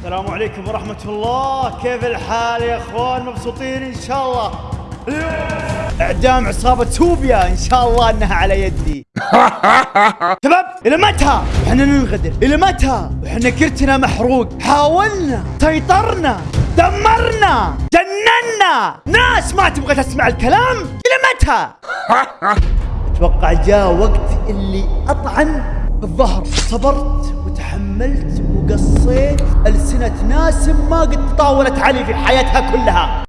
السلام عليكم ورحمة الله. كيف الحال يا أخوان؟ مبسوطين إن شاء الله. إعدام عصابة سوبيا إن شاء الله إنها على يدي. شباب إلى متى؟ إحنا ننغدر. إلى متى؟ إحنا كرتنا محروق. حاولنا سيطرنا دمرنا جننا. ناس ما تبغى تسمع الكلام. إلى متى؟ أتوقع جاء وقت اللي أطعن الظهر. صبرت وتحملت وقصيت. ألسنة ناس ما قد طاولت علي في حياتها كلها.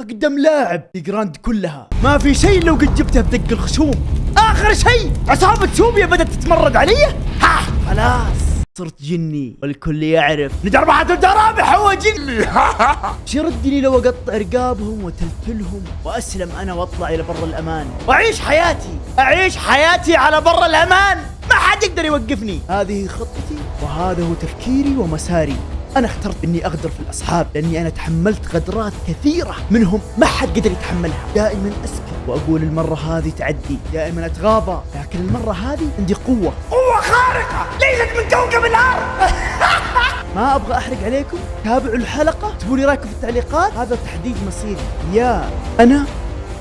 أقدم لاعب في جراند كلها. ما في شيء لو قد جبته بدق الخشوم. آخر شيء! عصابة سوبيا بدأت تتمرد علي؟ ها! خلاص. صرت جني والكل يعرف. بعد الدربح هو جني. شو لو اقطع رقابهم وتلتلهم وأسلم أنا وأطلع إلى بر الأمان. وأعيش حياتي أعيش حياتي على بر الأمان. ما حد يقدر يوقفني. هذه خطتي وهذا هو تفكيري ومساري. أنا اخترت إني أغدر في الأصحاب لأني أنا تحملت غدرات كثيرة منهم ما حد قدر يتحملها. دائما أسكت وأقول المرة هذه تعدي دائما أتغاضى لكن المرة هذه عندي قوة. قوة خارقة! ليست من كوكب الأرض! ما أبغى أحرق عليكم؟ تابعوا الحلقة اكتبوا لي رأيكم في التعليقات. هذا تحديد مصيري. يا أنا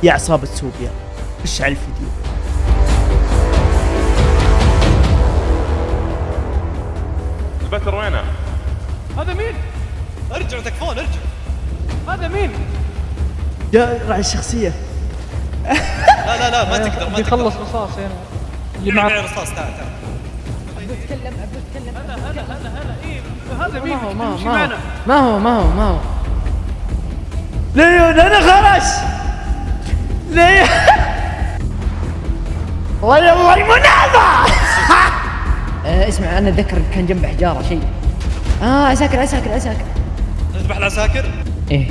يا عصابة سوبيا. خش على الفيديو. البتر وينه؟ هذا مين؟ ارجعوا تكفون ارجعوا هذا مين؟ جاء راعي الشخصية. لا لا لا ما تقدر ما بيخلص تقدر. رصاص هنا اللي معي معك رصاص تعال تعال. هذا مين؟ ما هو ما هو ما هو. ما هو ما هو ما هو. ليون أنا خرج! ليون! والله الله المنافع آه اسمع أنا أتذكر كان جنب حجارة شيء. آه عساكر عساكر عساكر نذبح العساكر؟ إيه.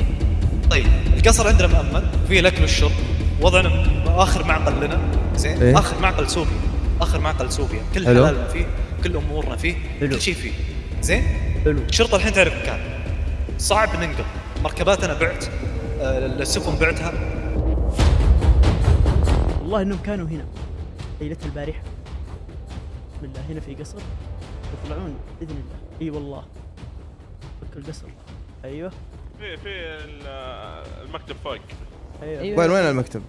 طيب القصر عندنا مأمن فيه الاكل والشرب وضعنا آخر معقل لنا. زين؟ إيه؟ آخر معقل سوري آخر معقل سوريا كل حلو. حلالنا فيه كل أمورنا فيه حلو. كل شيء فيه. زين؟ حلو. الشرطه الحين تعرف مكان. صعب ننقل. مركباتنا بعت. آه، السفن بعتها. والله إنهم كانوا هنا. ليلة البارحة. بسم الله هنا في قصر يطلعون بإذن الله. إي والله. القصر أيوه. في في ال- المكتب فوق. أيوه. أيوة. وين وين المكتب؟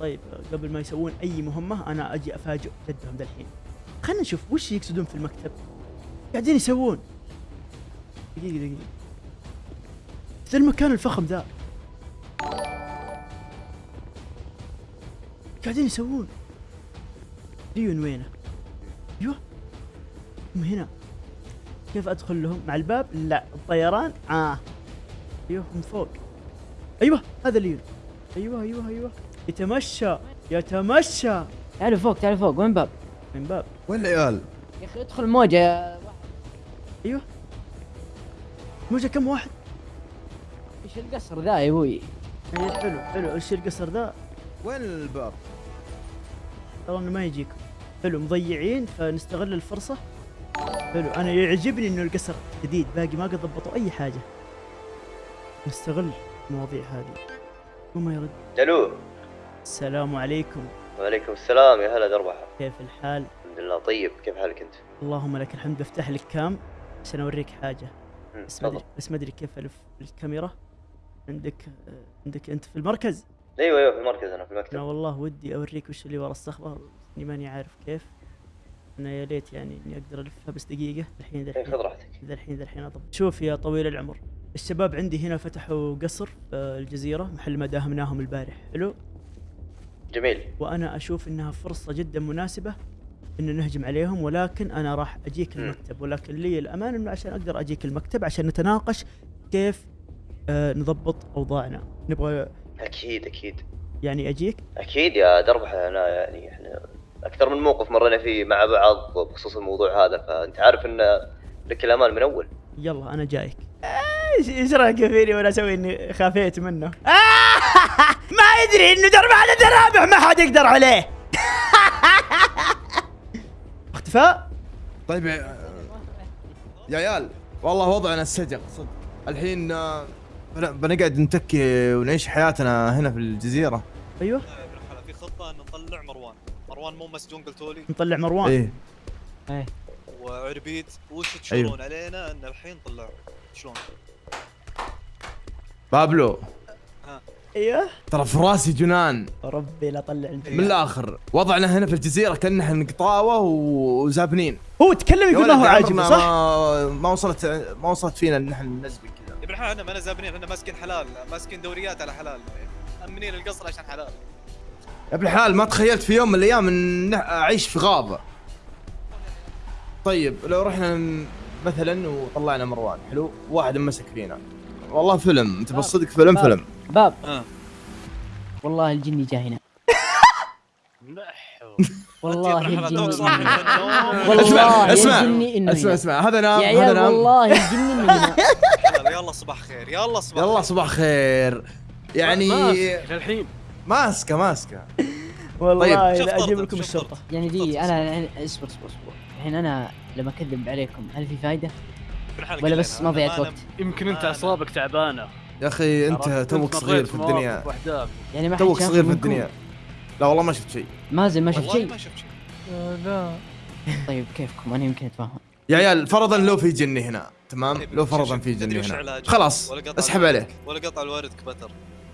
طيب قبل ما يسوون أي مهمة أنا أجي أفاجئ جدهم ذا الحين خلينا نشوف وش يقصدون في المكتب. قاعدين يسوون. دقيقة دقيقة ذا المكان الفخم ذا؟ قاعدين يسوون. ليون وينه؟ أيوه. هم هنا. كيف أدخل لهم؟ مع الباب؟ لا الطيران؟ آه أيوه من فوق أيوه هذا ليون أيوه أيوه أيوه يتمشى يتمشى تعالوا فوق تعالوا فوق وين باب؟ من باب وين العيال؟ يا أخي ادخل موجة يا واحد أيوه موجة كم واحد؟ إيش القصر ذا يا أبوي؟ أي حلو حلو إيش القصر ذا؟ وين الباب؟ ترى إنه ما يجيكم حلو مضيعين فنستغل الفرصة حلو. أنا يعجبني إنه القصر جديد باقي ما قد ضبطوا أي حاجة. نستغل المواضيع هذه. وما يرد؟ ألو السلام عليكم. وعليكم السلام. يا هلا دربحة. كيف الحال؟ الحمد لله. طيب كيف حالك أنت؟ اللهم لك الحمد. بفتح لك كام؟ عشان أوريك حاجة. مم، بس ما ادري. بس ما أدري كيف ألف الكاميرا. عندك عندك أنت في المركز؟ أيوه أيوه في المركز أنا في أنا المكتب والله ودي أوريك وش اللي ورا الصخبة. إني ماني عارف كيف. أنا يا ليت يعني اني أقدر الفها بس دقيقة الحين ذا إيه، الحين. خذ راحتك. ذا الحين ذا الحين أضبط. شوف يا طويل العمر الشباب عندي هنا فتحوا قصر الجزيرة محل ما داهمناهم البارح. حلو؟ جميل. وأنا أشوف إنها فرصة جدا مناسبة ان نهجم عليهم ولكن أنا راح أجيك. المكتب. ولكن لي الأمان إنه عشان أقدر أجيك المكتب عشان نتناقش كيف آه نضبط أوضاعنا. نبغى أكيد أكيد. يعني أجيك؟ أكيد يا دربحة أنا يعني إحنا أكثر من موقف مرينا فيه مع بعض بخصوص الموضوع هذا فأنت عارف إن لك الأمان من أول. يلا أنا جايك. إيش إيش رأيك فيني وأنا أسوي إني خافيت منه؟ ما يدري إنه درب على درابع ما حد يقدر عليه. اختفاء؟ طيب يا يا عيال والله وضعنا السجق صدق. الحين آه، بن- بنقعد نتكي ونعيش حياتنا هنا في الجزيرة. أيوه. في خطة ان نطلع مروان. مروان مو مسجون قلتوا لي نطلع مروان. إيه. إيه. وعربيد وش تشورون علينا إن الحين طلعوا شلون؟ بابلو. أيوه. ترى في راسي جنان. ربي لا طلع انت. من الآخر. وضعنا هنا في الجزيرة كنا إحنا قطاوه وزابنين. هو تكلم يقول ما هو عاجبه صح؟ ما وصلت ما وصلت فينا إن إحنا ننزل كذا. يا ابن الحلال إحنا ما زابنين إحنا ماسكين حلال ماسكين دوريات على حلال. مأمنين القصر عشان حلال. يا ابن الحلال ما تخيلت في يوم من الأيام إن أعيش في غابة. طيب لو رحنا مثلا وطلعنا مروان حلو؟ واحد مسك فينا والله فيلم أنت بالصدق فيلم باب. فيلم. باب. آه. والله الجني جا هنا. والله الجني. والله اسمع اسمع. هنا. اسمع هذا نام يا هذا عيال نام والله الجني إنه يلا صباح خير يلا صباح يلا. صباح خير. يعني للحين ماسكة ماسكة. والله شوف لا أجيب لكم الشرطة. يعني دي أنا يعني إصبر إصبر إصبر. الحين أنا لما أكذب عليكم هل في الحلال ولا بس لنا، ما ضيعت وقت؟ يمكن أنت أعصابك تعبانة. يا أخي أنت؟ توك صغير في الدنيا. يعني ما توك صغير في؟ الدنيا. لا والله ما شفت شيء. مازن ما شفت والله شيء. ما شفت شيء. لا. طيب كيفكم؟ أنا يمكن أتفاهم. يا عيال فرضا لو في جني هنا تمام؟ طيب، لو فرضا في جني هنا؟ خلاص اسحب عليه. ولا قطع الوارد كبتر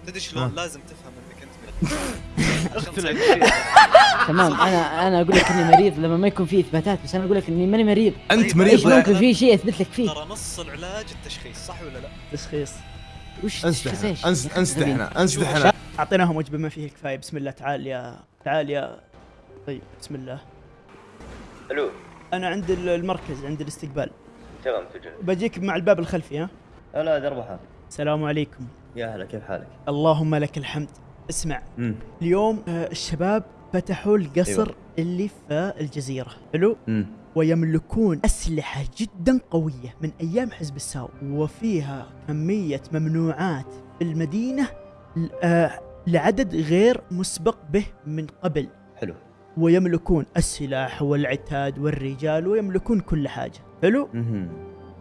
تدري. شلون؟ لازم تفهم تمام أنا أنا أقول لك إني مريض لما ما يكون في إثباتات بس أنا أقول لك إني ماني مريض. أنت طيب، مريض إيش لا- ممكن في شيء اثبت لك فيه؟ ترى نص العلاج التشخيص صح ولا لا؟ تشخيص. وش انسدح تشخيص إيش؟ انس- يا أخي انسدح غبي. هنا انسدح هنا أعطيناهم وجبة ما فيه كفاية. بسم الله تعال يا تعال يا طيب بسم الله. ألو. أنا عند ال- المركز عند الاستقبال. تمام تجي. بجيك مع الباب الخلفي ها؟ هلا دربحة. السلام عليكم. يا هلا كيف حالك؟ اللهم لك الحمد. اسمع. امم اليوم آه، الشباب فتحوا القصر أيوة. اللي في الجزيرة. حلو؟ امم ويملكون أسلحة جدا قوية من أيام حزب الساو وفيها كمية ممنوعات في المدينة آه، لعدد غير مسبق به من قبل. حلو. ويملكون السلاح والعتاد والرجال ويملكون كل حاجة. حلو؟ امم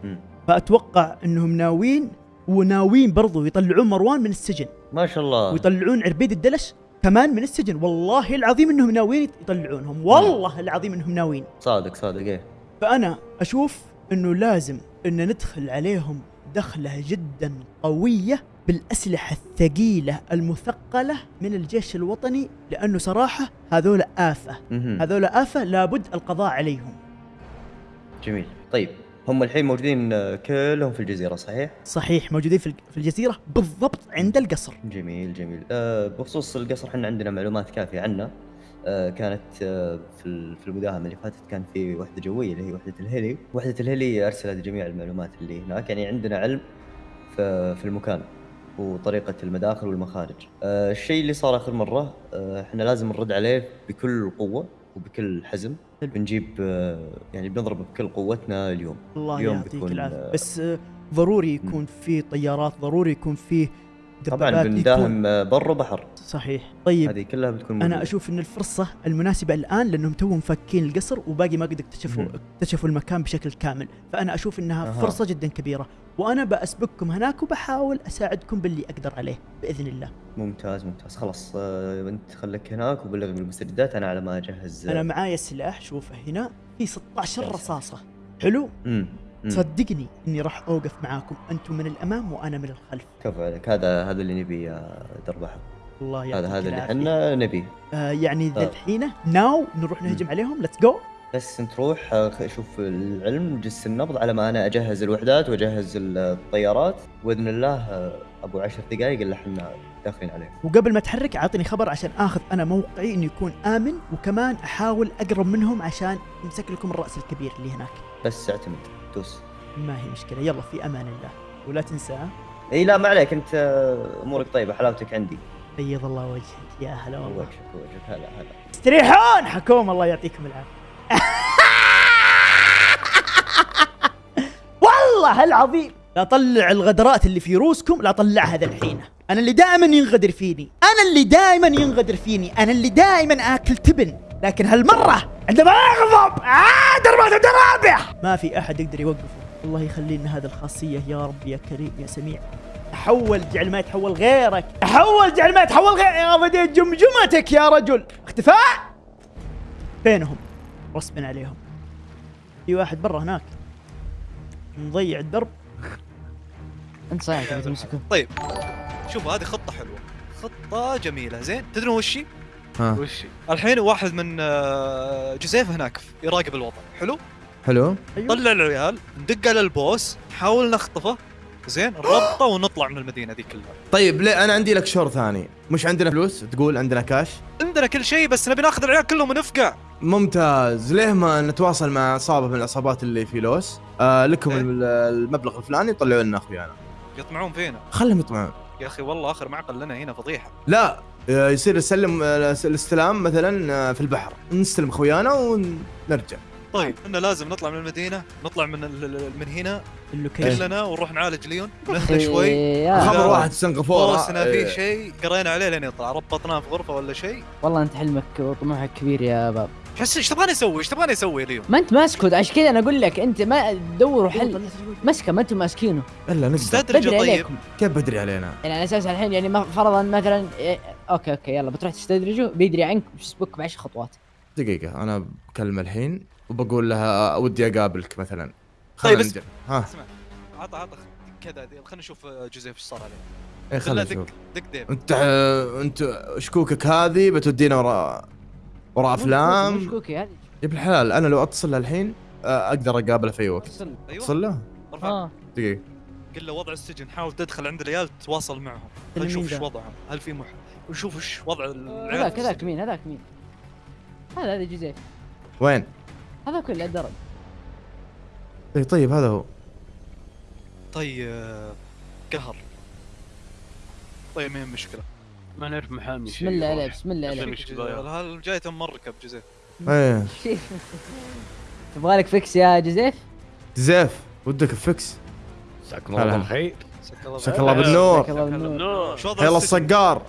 أمم. فأتوقع أنهم ناويين وناويين برضو يطلعون مروان من السجن. ما شاء الله. ويطلعون عربيد الدلش كمان من السجن. والله العظيم إنهم ناويين يطلعونهم. والله العظيم إنهم ناويين. صادق صادق إيه. فأنا أشوف إنه لازم إن ندخل عليهم دخلة جدا قوية بالأسلحة الثقيلة المثقلة من الجيش الوطني لأنه صراحة هذول آفة. هذول آفة لابد القضاء عليهم. جميل. طيب. هم الحين موجودين آه، كلهم في الجزيرة صحيح؟ صحيح موجودين في الجزيرة بالضبط عند القصر. جميل جميل. أه بخصوص القصر إحنا عندنا معلومات كافية عنه. أه كانت أه في ال- في المداهمة اللي فاتت كان في وحدة جوية اللي هي وحدة الهيلي. وحدة الهيلي أرسلت جميع المعلومات اللي هناك يعني عندنا علم في, المكان وطريقة المداخل والمخارج. أه الشيء اللي صار آخر مرة أه إحنا لازم نرد عليه بكل قوة. وبكل حزم. بنجيب أه يعني بنضرب بكل قوتنا اليوم. الله اليوم يعطيك العافية. آه، بس آه، ضروري يكون في طيارات ضروري يكون في طبعا بنداهم آه، بر وبحر صحيح. طيب هذه كلها بتكون أنا موجودة. أشوف إن الفرصة المناسبة الآن لأنهم توهم فاكين القصر وباقي ما قد اكتشفوا. اكتشفوا المكان بشكل كامل. فأنا أشوف إنها أها. فرصة جدا كبيرة. وأنا بأسبقكم هناك وبحاول أساعدكم باللي أقدر عليه بإذن الله. ممتاز ممتاز. خلاص آه، أنت خليك هناك وبلغني بالمستجدات أنا على ما أجهز أنا معايا سلاح شوفه هنا. في 16 رصاصة. حلو؟ امم صدقني إني راح أوقف معاكم. أنتم من الأمام وأنا من الخلف. كفو عليك. هذا هذا اللي نبي يا دربح الله يعطيك هذا هذا اللي. إحنا نبي. آه يعني ذا آه. الحين now نروح نهجم عليهم. let's go بس أنت روح آه، شوف العلم جس النبض على ما أنا أجهز الوحدات وأجهز الطيارات. باذن الله آه، أبو عشر دقائق الا إحنا داخلين عليه. وقبل ما اتحرك اعطني خبر عشان آخذ أنا موقعي إنه يكون آمن. وكمان أحاول أقرب منهم عشان امسك لكم الرأس الكبير اللي هناك. بس اعتمد. دوس. ما هي مشكلة. يلا في أمان الله. ولا تنسى؟ ها؟ إي لا ما عليك. أنت آه، أمورك طيبة. حلاوتك عندي. بيض الله وجهك. يا هلا والله. وجهك وجهك. هلا هلا. استريحون حكوم الله يعطيكم العافية. والله العظيم! لا طلع الغدرات اللي في روسكم لا طلعها ذا الحين. أنا اللي دائما ينغدر فيني. أنا اللي دائما ينغدر فيني. أنا اللي دائما آكل تبن. لكن هالمرة عندما أغضب آه دربات درابع ما في أحد يقدر يوقفه. الله يخلي لنا هذه الخاصية. يا رب يا كريم يا سميع. أحول جعل ما يتحول غيرك. أحول جعل ما يتحول غيرك يا بديت جمجمتك يا رجل. اختفاء فينهم غصبا عليهم. في واحد برا هناك. مضيع الدرب. انت صحيح طيب شوف هذه خطة حلوة. خطة جميلة. زين تدرون وش هي؟ ها. وش الحين واحد من آه، جوزيف هناك يراقب الوضع. حلو؟ حلو. طلع العيال ندق على البوس نحاول نخطفه. زين نربطه ونطلع من المدينة دي كلها. طيب ليه؟ أنا عندي لك شور ثاني. مش عندنا فلوس؟ تقول عندنا كاش عندنا كل شيء بس نبي ناخذ العيال كلهم ونفقع. ممتاز. ليه ما نتواصل مع عصابه من العصابات اللي في لوس؟ آه لكم إيه. ال- المبلغ الفلاني طلعوا لنا أخويانا. يطمعون فينا. خلهم يطمعون. يا أخي والله آخر معقل لنا هنا فضيحة. لا يصير يسلم آه، الاستلام مثلا آه، في البحر. نستلم خويانا ونرجع. طيب. إحنا لازم نطلع من المدينة نطلع من من هنا ال location كلنا ونروح نعالج ليون. نهدى شوي. يا خبر. واحد سنغافورة. بوسنا إيه. في شيء قرينا عليه لين يطلع. ربطناه في غرفة ولا شيء. والله أنت حلمك وطموحك كبير يا باب. إيش إيش تبغاني أسوي؟ إيش تبغاني أسوي ليون؟ ما أنت ماسكه. عشان كذا أنا أقول لك أنت ما تدوروا حل. مسكه ما أنتم ماسكينه. الا نقدر. بدري طيب. عليكم. كيف بدري علينا؟ يعني على أساس الحين يعني فرضا مثلا أوكي أوكي يلا بتروح تستدرجه بيدري عنك بيسبقك بعشر خطوات. دقيقة أنا بكلم الحين وبقول لها ودي أقابلك مثلا. طيب، بس- نجرب. ها. اسمع عطى عطى كذا خلينا نشوف جوزيف إيش صار عليه. إيه خلنا خلنا نشوف. دق دق أنت أنت شكوكك هذه بتودينا وراء وراء أفلام. مشكوكي هذه يا ابن الحلال أنا لو أتصل له الحين أقدر أقابله في أي وقت. وصل. أيوه. أتصل له؟ ارفع. آه. دقيقة. قل له وضع السجن حاول تدخل عند العيال تتواصل معهم. خلينا نشوف إيش؟ وضعهم. هل في مح ونشوف إيش وضع العيال هذاك هذاك. مين؟ هذاك مين؟ هذا هذا جوزيف وين؟ هذا كله الدرج. اي طيب هذا هو. طيب آه، قهر. طيب ما هي مشكلة؟ ما نعرف محامي بسم الله عليه بسم الله تبغى؟ هذا جاي تم مركب جوزيف إيه. تبغى لك fix يا جوزيف زيف ودك fix. مساكم هلا. الله بالخير. مساك الله بالنور. جزاك الله بالنور. نور شو وضع يلا؟ الصقار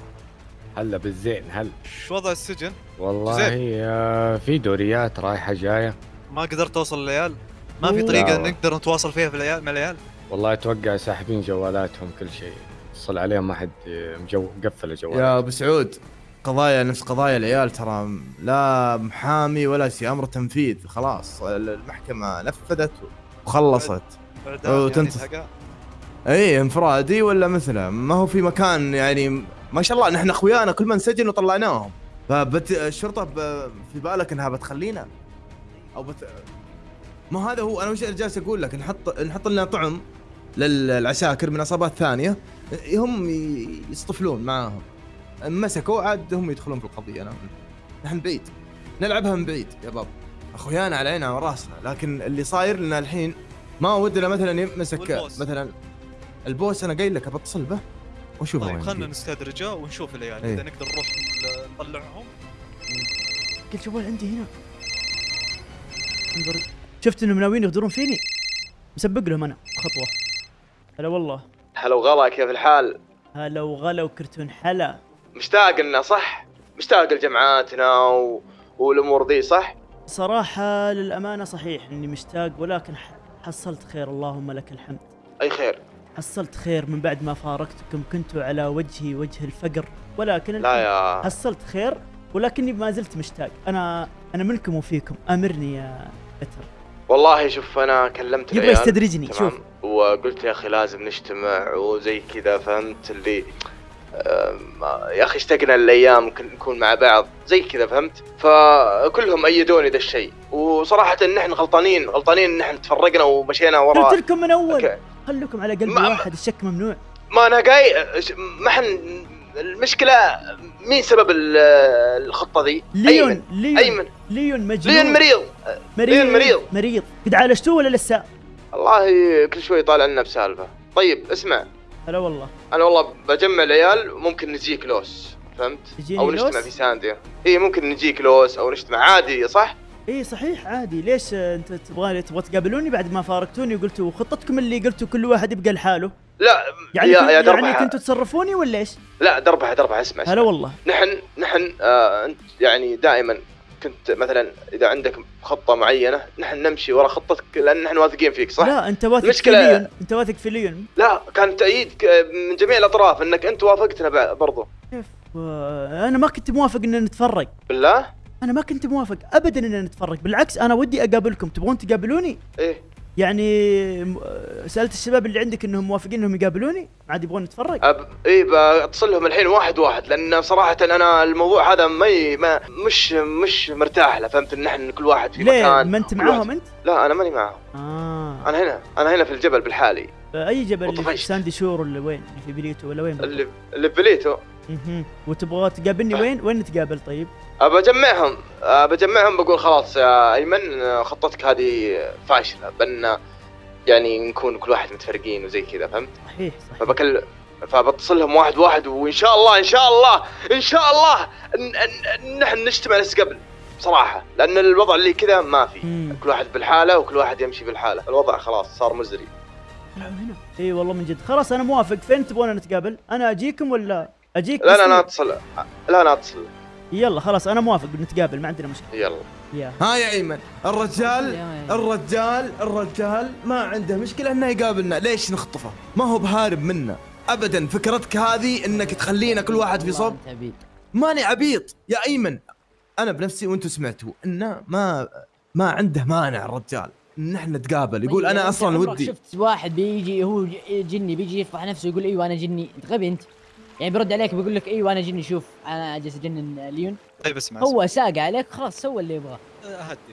هلا بالزين هل شو وضع السجن؟ والله زين. آه، في دوريات رايحة جاية. ما قدرت توصل للعيال؟ ما في طريقة. نقدر نتواصل فيها في العيال مع العيال؟ والله أتوقع ساحبين جوالاتهم كل شيء. اتصل عليهم ما حد آه، مجو مقفل الجوال يا أبو سعود قضايا نفس قضايا العيال ترى لا محامي ولا شيء أمر تنفيذ خلاص. المحكمة نفذت وخلصت. يعني الحقا. اي انفرادي ولا مثله. ما هو في مكان يعني ما شاء الله نحن أخويانا كل ما انسجن وطلعناهم. فبت الشرطة ب... في بالك إنها بتخلينا؟ أو بت... ما هذا هو أنا وش جالس أقول لك؟ نحط نحط لنا طعم للعساكر من عصابات ثانية هم يصطفلون معاهم. مسكوا عاد هم يدخلون في القضية أنا نحن بعيد. نلعبها من بعيد يا باب. أخويانا على عيننا وراسنا لكن اللي صاير لنا الحين ما ودنا مثلا يمسك. مثلا البوس أنا قايل لك بتصل به. واشوفه طيب دقيقة. نستدرجه ونشوف العيال. إيه. إذا نقدر نروح نطلعهم. قلت جوال عندي هنا؟ انظر. شفت إنهم ناويين يغدرون فيني؟ مسبق لهم أنا. خطوة. هلا والله. هلا وغلا كيف الحال؟ هلا وغلا وكرتون حلا. مشتاق لنا صح؟ مشتاق لجمعاتنا و... والأمور ذي صح؟ صراحة للأمانة صحيح إني مشتاق ولكن حصلت خير. اللهم لك الحمد. أي خير. حصلت خير من بعد ما فارقتكم كنتوا على وجهي وجه الفقر ولكن لا يا حصلت خير ولكني ما زلت مشتاق. أنا أنا منكم وفيكم. أمرني يا بتر والله شوف أنا كلمت يبغى يستدرجني شوف. وقلت يا أخي لازم نجتمع وزي كذا فهمت اللي يا أخي اشتقنا الأيام نكون مع بعض زي كذا فهمت؟ فكلهم أيدوني ذا الشيء. وصراحة نحن غلطانين غلطانين إن نحن تفرقنا ومشينا قلت وراء لكم من أول. خلوكم على قلب واحد الشك ممنوع. ما أنا قاي ما حن المشكلة مين سبب ال- الخطة ذي؟ ليون ايمن ليون ايمن ليون مجنون. ليون مريض. ليون مريض. مريض. قد عالجتوه ولا لسه؟ والله كل شوي طالع لنا بسالفة. طيب اسمع. هلا والله. أنا والله بجمع العيال ممكن نجيك لوس فهمت؟ أو نجتمع؟ في سانديا. اي ممكن نجيك لوس أو نجتمع. عادي صح؟ اي صحيح عادي. ليش أنت تبغى تبغى تقابلوني بعد ما فارقتوني؟ وقلتوا خطتكم اللي قلتوا كل واحد يبقى لحاله. لا يعني يا يا يعني دربحة. كنتوا تصرفوني ولا إيش؟ لا دربحة دربحة اسمع هلا اسمع والله. نحن نحن آه أنت يعني دائما كنت مثلا إذا عندك خطة معينة نحن نمشي ورا خطتك لأن نحن واثقين فيك صح؟ لا أنت واثق في المشكلة- ليون أنت واثق في ليون لا كان تأييد من جميع الأطراف إنك أنت وافقتنا برضو. كيف آه، أنا ما كنت موافق إن نتفرق بالله؟ أنا ما كنت موافق ابدا ان نتفرق بالعكس أنا ودي أقابلكم تبغون تقابلوني؟ إيه. يعني سألت الشباب اللي عندك إنهم موافقين إنهم يقابلوني؟ عاد يبغون نتفرج؟ أب... اي بتصل لهم الحين واحد واحد لأن صراحة أنا الموضوع هذا ما, ي... ما مش مش مرتاح له فهمت؟ إن نحن كل واحد في ليه؟ مكان ما أنت معاهم أنت؟ لا أنا ماني معاهم. آه. أنا هنا أنا هنا في الجبل بالحالي. اي جبل اللي في. ساندي شور ولا وين؟ اللي في بليتو ولا وين؟ اللي اللي في بليتو. مهم. وتبغى تقابلني وين؟ وين نتقابل طيب؟ أبى أجمعهم. أبى أجمعهم بقول خلاص يا أيمن خطتك هذه فاشلة بأن يعني نكون كل واحد متفرقين وزي كذا فهمت؟ صحيح صحيح. فبكل فبتصل لهم واحد واحد وإن شاء الله إن شاء الله إن شاء الله نحن نجتمع نفس قبل بصراحة. لأن الوضع اللي كذا ما في. كل واحد بالحالة وكل واحد يمشي بالحالة. الوضع خلاص صار مزري. هنا. إي والله من جد. خلاص أنا موافق. فين تبغون نتقابل؟ أنا أجيكم ولا أجيك لا لا لا اتصل. لا لا اتصل. يلا خلاص أنا موافق. نتقابل ما عندنا مشكلة. يلا. يا. ها يا إيمن. الرجال الرجال الرجال ما عنده مشكلة إنه يقابلنا. ليش نخطفه؟ ما هو بهارب منا ابدا فكرتك هذه إنك تخلينا كل واحد في صوب. ماني عبيط. يا إيمن أنا بنفسي وأنتم سمعتوا إنه ما ما عنده مانع الرجال. ان إحنا نتقابل يقول طيب، أنا أنت أصلا ودي. شفت واحد بيجي هو جني بيجي يفضح نفسه يقول إيوه أنا جني. انت غبي أنت. يعني بيرد عليك بيقول لك إيوه أنا جني شوف أنا جالس أجنن ليون. طيب اسمع هو ساق عليك خلاص سوى اللي يبغاه.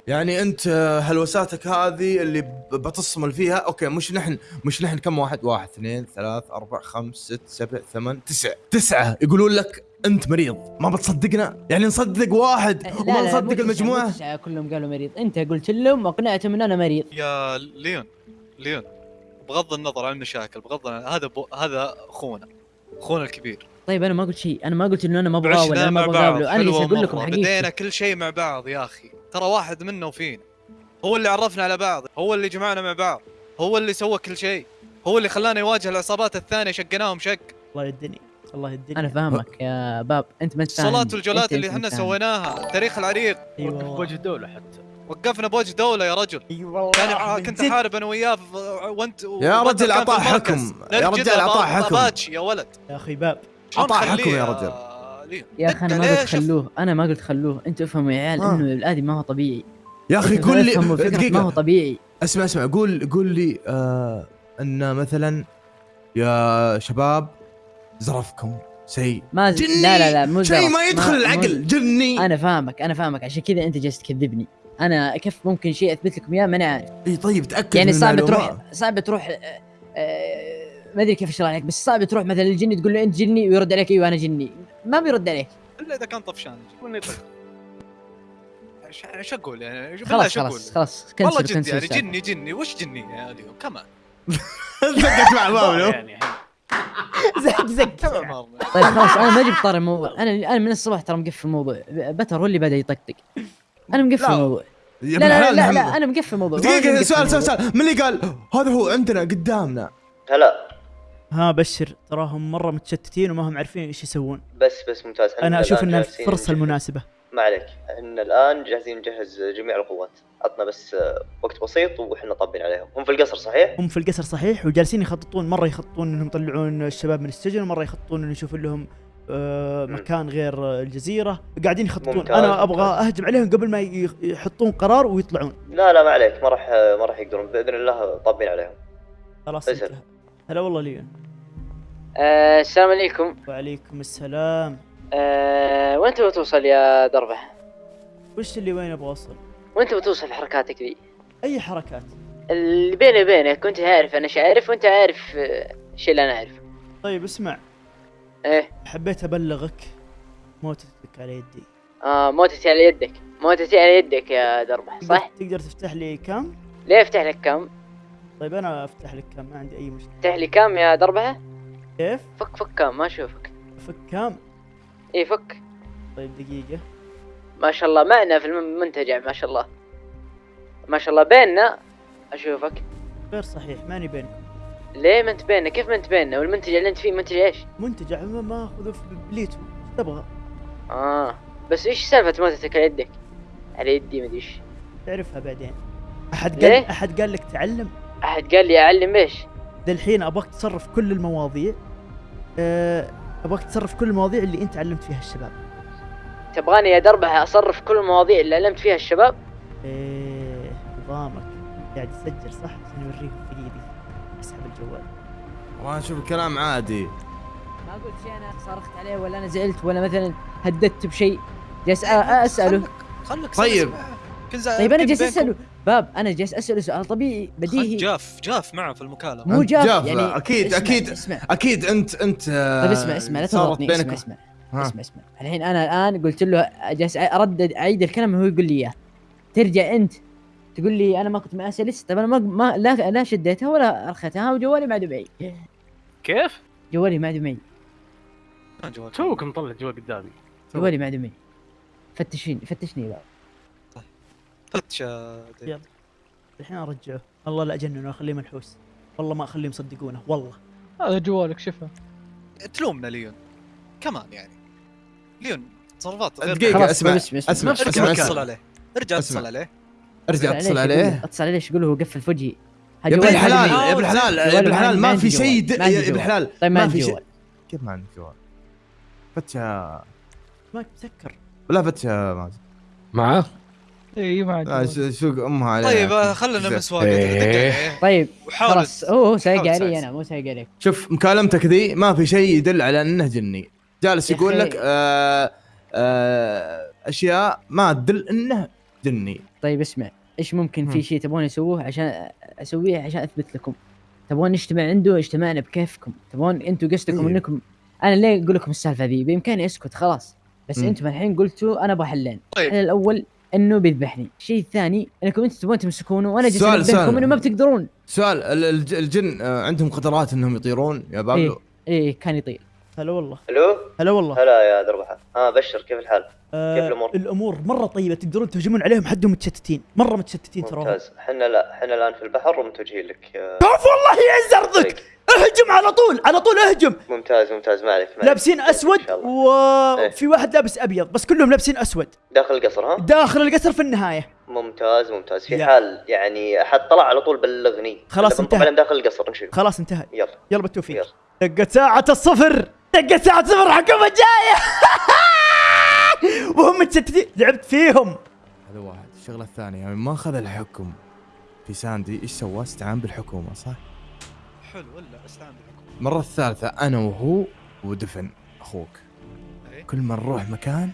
يعني أنت هلوساتك هذه اللي بتصمل فيها أوكي مش نحن مش نحن كم واحد؟ واحد اثنين ثلاث أربع خمس ست سبع ثمان تسع. تسعة! يقولون لك انت مريض ما بتصدقنا؟ يعني نصدق واحد لا وما لا نصدق المجموعة؟ تسعة كلهم قالوا مريض. انت قلت لهم واقنعتهم ان أنا مريض. يا ليون ليون بغض النظر عن المشاكل بغض النظر هذا بو هذا أخونا أخونا الكبير. طيب أنا ما قلت شيء أنا ما قلت إنه أنا ما عشنا أنا ما أبغى اقابله أنا أقول لكم مرة. بدينا كل شيء مع بعض يا أخي. ترى واحد منا وفينا. هو اللي عرفنا على بعض هو اللي جمعنا مع بعض هو اللي سوى كل شيء هو اللي خلانا نواجه العصابات الثانية شقناهم شق. الله يدني الله يدني أنا فاهمك يا باب أنت ما انت فاهم الصلاة والجولات أنت- اللي إحنا. سويناها التاريخ العريق اي وقف والله بوجه الدولة حتى وقفنا بوجه دولة يا رجل اي والله يعني ع- من كنت. احارب أنا وياه وأنت يا رجل كان المركز. حكم. يا أعطاه أبا- حكم. يا ولد يا أخي باب نخليه حكم يا رجل. يا أخي أنا ما؟ قلت. خلوه أنا ما قلت خلوه أنتوا افهموا يا عيال آه. إنه الادمي ما هو طبيعي يا أخي قول لي فكرة ما هو طبيعي أسمع أسمع قول قول لي آه أن مثلا يا شباب زرفكم شيء ما ز... جني! لا لا لا مو شيء. ما يدخل مو- العقل جني! أنا فاهمك أنا فاهمك عشان كذا أنت جالس تكذبني. أنا كيف ممكن شيء أثبت لكم إياه؟ ماني عارف إي طيب تأكد يعني من صعب. تروح صعب تروح آه، آه، ما أدري كيف اشرح لك بس صعب تروح مثلا للجني تقول له أنت جني ويرد عليك أيوه أنا جني. ما بيرد عليك. إلا إذا كان طفشان طيب إيش إيش أقول يعني؟ بالله خلاص خلاص خلاص والله جد يعني. جني جني وش جني يا اليوم كمان. دقت مع بابلو يعني زق زق. طيب خلاص أنا ما جبت طار الموضوع. أنا أنا من الصباح ترى مقفل الموضوع. بتر هو اللي بدأ يطقطق. أنا مقفل. الموضوع. لا لا لا, لا, أنا مقفل الموضوع. مقفل سؤال سؤال. سؤال من اللي قال؟ هذا هو عندنا قدامنا. هلا. ها بشر. تراهم مرة متشتتين وما هم عارفين إيش يسوون. بس بس ممتاز. أنا أشوف انها الفرصة المناسبة. ما عليك. إحنا الآن جاهزين نجهز جميع القوات. عطنا بس آه، وقت بسيط وإحنا طابين عليهم. هم في القصر صحيح؟ هم في القصر صحيح. وجالسين يخططون مرة يخططون إنهم يطلعون الشباب من السجن ومرة يخططون إنه يشوفون لهم آه. مكان غير آه، الجزيرة. قاعدين يخططون. ممتاز، أبغى ممتاز. أهجم عليهم قبل ما يحطون قرار ويطلعون. لا لا ما عليك. ما راح ما راح يقدرون. بإذن الله طابين عليهم. خلاص هلا والله ليون. آه السلام عليكم. وعليكم السلام. آه وانت بتوصل يا دربه؟ وش اللي وين أبغى أوصل؟ وانت بتوصل في حركاتك ذي؟ أي حركات؟ اللي بيني وبينك كنت عارف أنا عارف وأنت عارف آه، الشيء اللي أنا عارفه طيب اسمع. إيه. حبيت أبلغك موتتك على يدي. آه موتتي على يدك. موتتي على يدك يا دربه صح؟ تقدر تفتح لي كام ليه أفتح لك كم؟ طيب أنا أفتح لك كام ما عندي أي مشكلة. أفتح لي كم يا دربه؟ كيف؟ فك فك كم ما أشوفك. فك كام إيه فك طيب دقيقة. ما شاء الله معنا في المنتجع ما شاء الله. ما شاء الله بيننا. أشوفك. غير صحيح ماني بينكم. ليه ما أنت بيننا؟ كيف ما أنت بيننا؟ والمنتج اللي أنت فيه منتج إيش؟ منتجع ما ما أخذه في بليتو. تبغى؟ آه. بس إيش سالفة موتتك على يدك؟ على يدي مدري إيش. تعرفها بعدين. أحد ليه؟ قال أحد قال لك تعلم؟ أحد قال لي أعلم إيش؟ الحين أبغاك تصرف كل المواضيع. أه أبغاك تصرف كل المواضيع اللي أنت علمت فيها الشباب. تبغاني يا دربة أصرف كل المواضيع اللي علمت فيها الشباب؟ إيه نظامك قاعد يسجل صح؟ عشان يوريهم دقيقة أسحب الجوال. والله أشوف الكلام عادي. ما قلت شيء أنا صرخت عليه ولا أنا زعلت ولا مثلا هددت بشيء. جالس أ- أسأله. خلك طيب. طيب أنا جالس أسأله. باب أنا جالس اساله سؤال طبيعي بديهي. جاف جاف معه في المكالمة. مو جاف, جاف، يعني أكيد- اسمع أكيد. اسمع. أكيد أنت أنت آه، طيب اسمع اسمع لا تضغطني اسمع اسمع ها. اسمع اسمع. الحين أنا الآن قلت له جالس اردد أعيد الكلام وهو يقول لي إياه. ترجع أنت تقول لي أنا ما كنت معاه سلس طيب أنا ما, ما لا لا شديتها ولا ارخيتها وجوالي ما عاد معي كيف؟ جوالي ما عاد معي توك مطلع جوال قدامي. جوالي ما عاد معي فتشني فتشني بقى فتش. يلا. الحين أرجعه. الله لا أجننه أخليه منحوس. والله ما أخليهم يصدقونه والله. هذا جوالك شوفه. تلومنا ليون. كمان يعني. ليون تصرفات غير دقيقة أسمع اسمع أسمع ارجع أسمع اتصل عليه. ارجع أسمع. اتصل عليه. ارجع أتصل عليه. اتصل عليه قول له هو قفل وجهي ها يا ابن الحلال. يا ابن الحلال يا ابن ما الحلال ما في شيء يا ابن. الحلال. طيب ما في شيء. جوال. كيف ما عندك جوال؟ فتشة ما مسكر لا فتشة مازن. معاه اي ما لا، عندي ش- سوق امها عليه طيب آه، خلنا زين. مسواق إيه. طيب وحاول خلاص هو هو سايق علي. أنا مو سايق عليك شوف مكالمتك ذي ما في شيء يدل على إنه جني جالس يقول. لك آه آه أشياء ما تدل إنه جني طيب اسمع إيش ممكن مم. في شيء تبون اسووه عشان أسويه عشان أثبت لكم تبون نجتمع عنده اجتمعنا بكيفكم تبون أنتم قصدكم إيه. انكم أنا ليه أقول لكم السالفة ذي بإمكاني أسكت خلاص بس. أنتم الحين قلتوا أنا أبغى حلين طيب. الحل الأول انه بيذبحني الشيء الثاني انكم أنتم تبون تمسكونه وأنا جالس سؤال. انه ما بتقدرون. سؤال ال- الج- الجن آه، عندهم قدرات انهم يطيرون يا بابلو؟ إيه كان يطير. هلا والله. ألو؟ هلا والله. هلا يا دربحه آه بشر كيف الحال؟ آه كيف الأمور؟ الأمور مرة طيبة تقدرون تهجمون عليهم حدهم متشتتين. مرة متشتتين ترى ممتاز. إحنا لا إحنا الآن في البحر ومتوجهين لك آه، شوف والله يعز ارضك اهجم على طول على طول اهجم! ممتاز ممتاز. ما عليك. لابسين أسود. وفي واحد لابس أبيض بس كلهم لابسين أسود. داخل القصر ها؟ داخل القصر في النهاية. ممتاز ممتاز. في يا. حال يعني أحد طلع على طول بلغني. خلاص انتهى. داخل القصر نشوف. خلاص انتهى. يلا. يلا بالتوفيق. دقة ساعة الصفر. دقة ساعة الصفر حكومة جاية. وهم متشتتين. لعبت فيهم. هذا واحد. الشغلة الثانية يعني ما أخذ الحكم في ساندي. إيش سوى؟ استعان بالحكومة صح؟ حلو ولا استعان بالحكومة؟ المره الثالثة أنا وهو ودفن أخوك. إيه. كل ما نروح مكان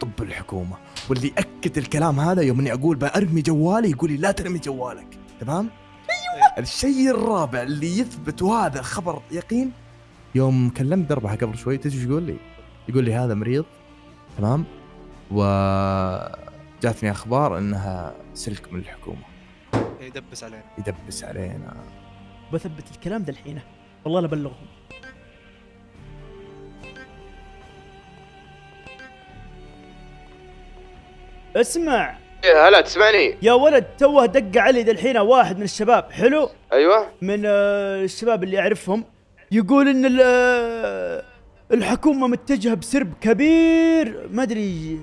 طب الحكومة. واللي اكد الكلام هذا يوم إني أقول بأرمي جوالي يقول لي لا ترمي جوالك. تمام؟ أيوه الشيء الرابع اللي يثبت وهذا خبر يقين يوم كلمت دربحه قبل شوي تدري إيش يقول لي؟ يقول لي هذا مريض تمام؟ و جاتني أخبار إنها سلك من الحكومة. يدبس علينا. يدبس علينا. بثبت الكلام ذا الحين. والله لا بلغهم اسمع. يا هلا تسمعني؟ يا ولد توه دق علي ذا الحين واحد من الشباب. حلو؟ أيوه. من آه، الشباب اللي أعرفهم. يقول إن ال- الحكومة متجهة بسرب كبير. ما أدري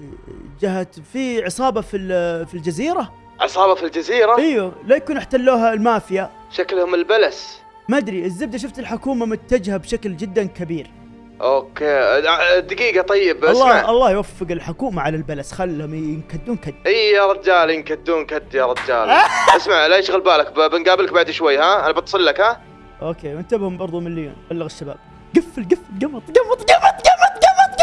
جهه في عصابة في في الجزيرة؟ عصابة في الجزيرة؟ أيوه لا يكون احتلوها المافيا. شكلهم البلس. ما أدري الزبدة شفت الحكومة متجهة بشكل جدا كبير. okay. دقيقة طيب الله الله يوفق الحكومة على البلس. خلهم ينكدون كد. إي يا رجال ينكدون كد يا رجال. اسمع لا يشغل بالك بنقابلك بعد شوي ها؟ أنا بتصل لك ها؟ okay وانتبهوا برضو مليون بلغ الشباب. قفل قفل قمط قمط قمط قمط قمط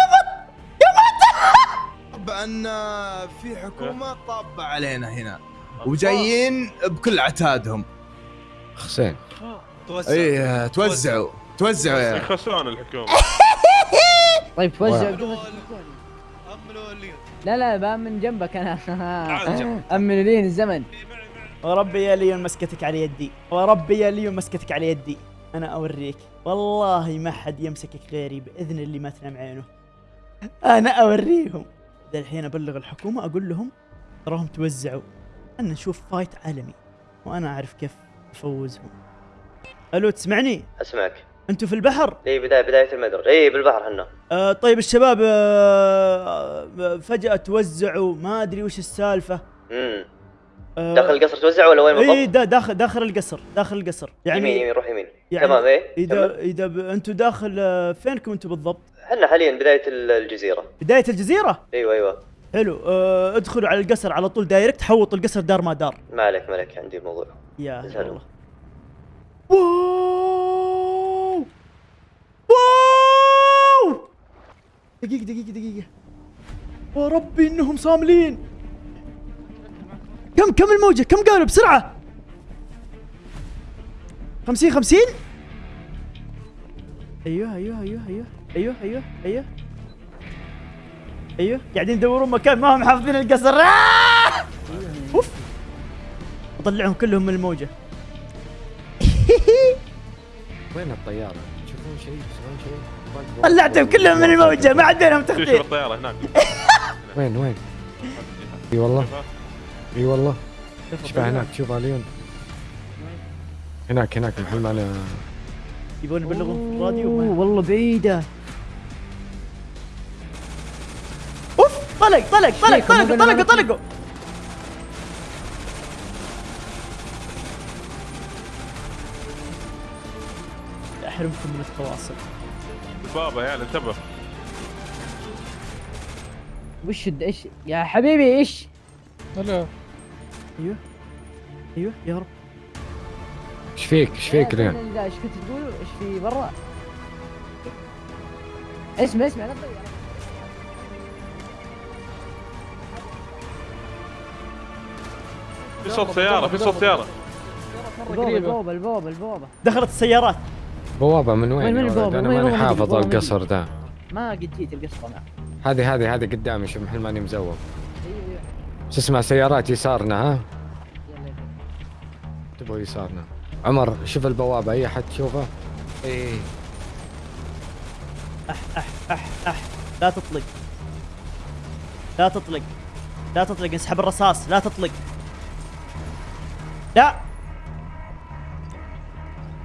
قمط بان في حكومة طابة علينا هنا وجايين بكل عتادهم حسين. توزع اي توزعوا. توزعوا يا يخسرون الحكومة. طيب توزع. واحد. قفل أملوا اللي لا لا بقى من جنبك أنا. امنوا لي الزمن. وربي يا ليون مسكتك على يدي. وربي يا ليون مسكتك على يدي. أنا أوريك. والله ما حد يمسكك غيري بإذن اللي ما تنام عينه. أنا أوريهم. ذا الحين أبلغ الحكومة أقول لهم تراهم توزعوا. أنا نشوف فايت عالمي. وأنا أعرف كيف أفوزهم. ألو تسمعني؟ أسمعك. أنتوا في البحر؟ إي بدايه بداية المدرج إي بالبحر هنا آه طيب الشباب آه آه، فجأة توزعوا. ما أدري وش السالفة. امم داخل القصر توزع ولا وين اي بالضبط؟ دا داخل داخل القصر داخل القصر. يعني يمين يمين روح يمين. يعني تمام إيه اذا. إذا ب... أنتم داخل آه، فينكم أنتم بالضبط؟ إحنا حاليا بداية ال- الجزيرة. بداية الجزيرة؟ أيوه أيوه. حلو. آه ادخلوا على القصر على طول direct حوطوا القصر دار ما دار. ما عليك ما عليك عندي الموضوع يا سلام. الله. wow! wow! دقيقة دقيقة دقيقة. وربي إنهم صاملين. كم كم الموجة؟ كم قالوا؟ بسرعة. خمسين خمسين؟ أيوه أيوه أيوه أيوه أيوه أيوه أيوه. أيوه. قاعدين يدورون مكان ما هم حافظين القصر. آه! أوف. أطلعهم كلهم من الموجة. وين الطيارة؟ تشوفون شيء؟ تسمعون شيء؟ طلعتهم كلهم من الموجة. ما عاد بينهم تخطيط الطيارة هناك. وين وين؟ إي والله. إي والله. شوفها هناك شوفها اليون هناك هناك محل ما أنا يبون يبلغون في الراديو؟ ما- والله بعيدة. أوف طلق طلق طلق طلقوا طلقوا لك- طلقوا. أحرمكم من التواصل. بابا يا عيال انتبه. وش الد- إيش يا حبيبي إيش؟ هلا. أيوه أيوه يا رب إيش فيك إيش فيك لا، ليون؟ لا، إيش كنت تقولوا إيش في برا اسمع اسمع لا تضيع في صوت سيارة في صوت سيارة مرة البوابة البوابة البوابة دخلت السيارات بوابة من وين؟ ولد؟ البوابة؟ أنا ماني؟ حافظ؟ القصر ده ما قد جيت القصة معه هذه هذه هذه قدامي شوف محل ماني مزوق أيوه أيوه شو اسمع سيارات يسارنا ها؟ يلا يلا تبغوا يسارنا. عمر شوف البوابة أي أحد تشوفه؟ اي لا تطلق. لا تطلق. لا تطلق انسحب الرصاص. لا تطلق. لا.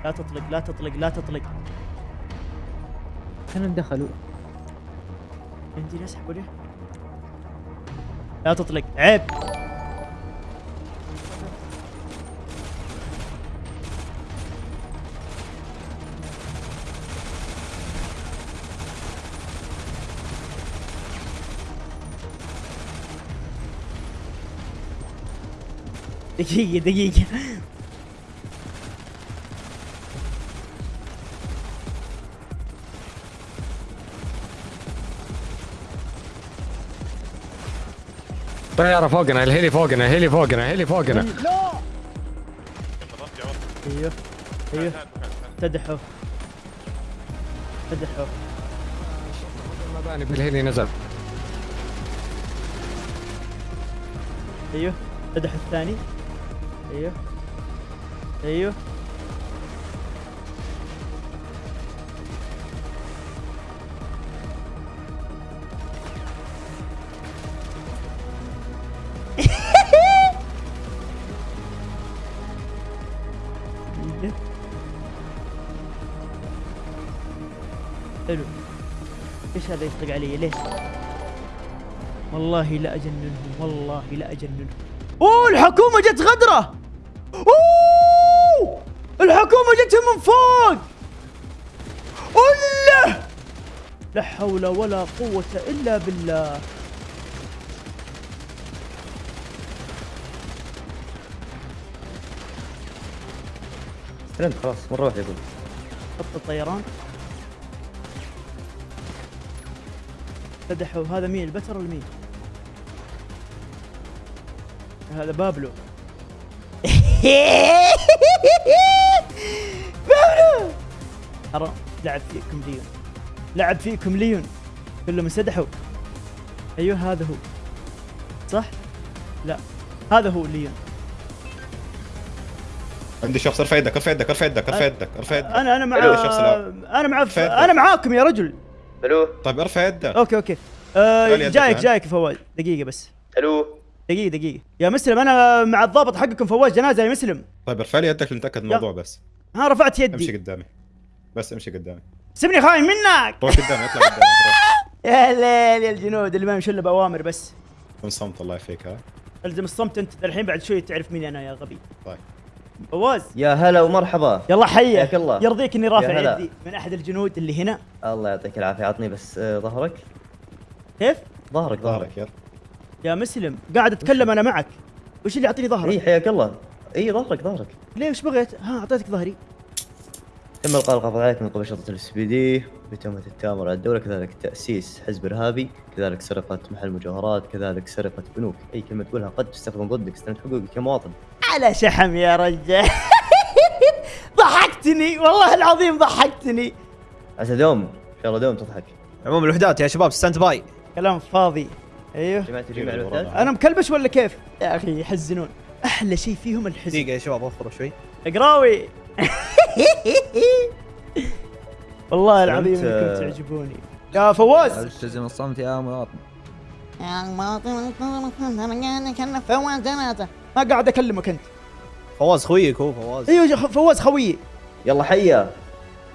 لا تطلق لا تطلق لا تطلق. كانوا دخلوا عندي نسحب ولا لا تطلق. عيب. دقيقة دقيقة. طياره فوقنا الهيلي فوقنا الهيلي فوقنا الهيلي فوقنا أيوه أيوه تدحوا تدحوا المباني بالهيلي نزل أيوه. تدحوا الثاني. أيوه. أيوه. هذا يطلق علي ليش؟ والله لا اجننهم والله لا اجننهم أوه الحكومة جت غدرة! أوه! الحكومة جتهم من فوق! الله لا! حول ولا قوة إلا بالله. استلمت خلاص مرة واحدة يقول خط الطيران. فتحوا هذا مين؟ البتر ولا مين؟ هذا بابلو. بابلو! حرام لعب فيكم ليون. لعب فيكم ليون. كلهم انسدحوا. أيوه هذا هو. صح؟ لا هذا هو ليون. عندي شخص ارفع يدك ارفع يدك ارفع يدك ارفع يدك ارفع يدك. أنا أنا مع. أنا مع. أنا معاكم يا رجل. ألو؟ طيب ارفع يدك. okay okay. آه جايك. جايك فواز. دقيقة بس. ألو؟ دقيقة دقيقة. يا مسلم أنا مع الضابط حقكم فواز جنازة يا مسلم. طيب ارفع لي يدك لنتأكد من الموضوع بس. ها رفعت امشي يدي قدامي. بس امشي قدامي. سيبني خاين منك. روح قدامي اطلع قدامي. روح يا ليل يا الجنود اللي ما يمشون إلا بأوامر بس. كن صمت الله يعافيك ها؟ ألزم الصمت أنت الحين بعد شوي تعرف مين أنا يا غبي. طيب. فواز. يا هلا ومرحبا. يلا حياك الله. يرضيك إني رافع يا. يدي من أحد الجنود اللي هنا. الله يعطيك العافية. عطني بس آه، ظهرك. كيف؟ ظهرك ظهرك. ظهرك يلا. يا مسلم قاعد أتكلم أنا معك. وش اللي يعطيني إي ظهرك حياك الله. إي ظهرك ظهرك. ليه وش بغيت؟ ها أعطيتك ظهري. تم القاء القبض عليك من قبل شرطة ال LSPD بتهمة التآمر على الدولة. كذلك تأسيس حزب إرهابي. كذلك سرقة محل مجوهرات كذلك سرقة بنوك. إي كلمه تقولها. قد تستخدم ضدك. استند حقوقك كمواطن على شحم يا رجال. ضحكتني والله العظيم ضحكتني. عسى دوم إن شاء الله دوم تضحك. عموم الوحدات يا شباب stand by كلام فاضي. أيوه. الوحدات أنا مكلبش ولا كيف؟ يا أخي يحزنون. أحلى شيء فيهم الحزن. دقيقة يا شباب وفروا شوي. قراوي والله العظيم إنكم. تعجبوني. يا فواز. التزم الصمت يا مواطن؟ ما قاعد أكلمك أنت. فواز خويك هو فواز. أيوه فواز خويي. يلا حيا.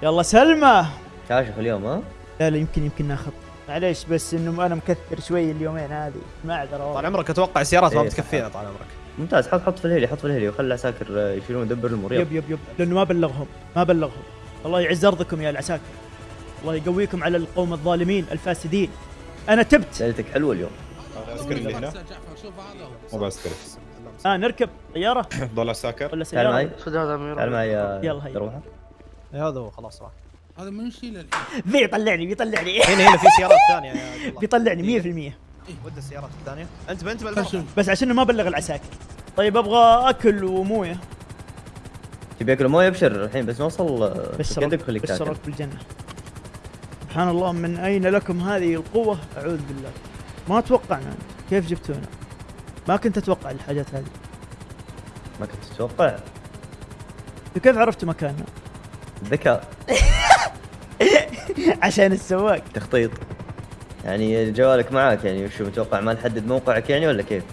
يلا سلمى. كاشف اليوم ها؟ لا لا يمكن يمكن ناخذ. معليش بس إنه أنا مكثر شوي اليومين هذه. معذره طال عمرك أتوقع السيارات ما إيه، بتكفينا طال عمرك. ممتاز. حط حط في ال heli حط في ال heli وخلي العساكر آه، يشيلون يدبر الأمور يلا يب يب يب. لأنه ما بلغهم ما بلغهم. الله يعز ارضكم يا العساكر. الله يقويكم على القوم الظالمين الفاسدين. أنا تبت. ليلتك حلوة اليوم. العسكري اللي هنا. مو بعسكري آه نركب طيارة. ضل عساكر ولا تعال معي. سيارة. تعال معي يا يلا هيا. دروحه هذا هو خلاص راح. بيطلعني بيطلعني هنا هنا في سيارات ثانية يا بيطلعني 100% ود السيارات الثانية. أنت بنت بالمرة بس عشان ما بلغ العساكر طيب أبغى أكل وموية. تبي أكل موية؟ أبشر الحين بس نوصل آه، بشرك عندك خليك بشرك بالجنة. سبحان الله من أين لكم هذه القوة؟ أعوذ بالله. ما توقعنا. كيف جبتونا؟ ما كنت أتوقع الحاجات هذه. ما كنت تتوقع كيف عرفتوا مكاننا ذكاء عشان السواق. تخطيط. يعني جوالك معك يعني وشو متوقع؟ ما نحدد موقعك يعني ولا كيف؟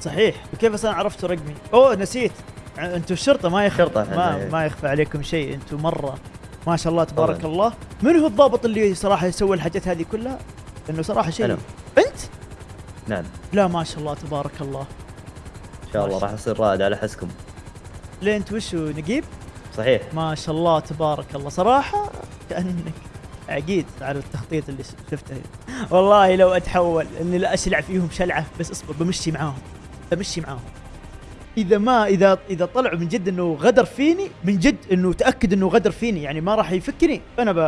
صحيح. كيف أصلا عرفتوا رقمي؟ أوه نسيت. أنتوا الشرطة ما يخفى إحنا، ما, إيه. ما يخفى عليكم شيء. أنتوا مرة. ما شاء الله تبارك طبعاً. الله. من هو الضابط اللي صراحة يسوي الحاجات هذه كلها؟ لأنه صراحة شيء أنا. نعم. لا ما شاء الله تبارك الله. إن شاء الله راح اصير رائد على حسكم. ليه انت وشو نقيب صحيح. ما شاء الله تبارك الله. صراحة كأنك عقيد على التخطيط اللي شفته. والله لو أتحول إني لا أشلع فيهم شلعة بس اصبر بمشي معاهم. بمشي معاهم. إذا ما إذا إذا طلعوا من جد إنه غدر فيني من جد إنه تأكد إنه غدر فيني يعني ما راح يفكني فانا ب...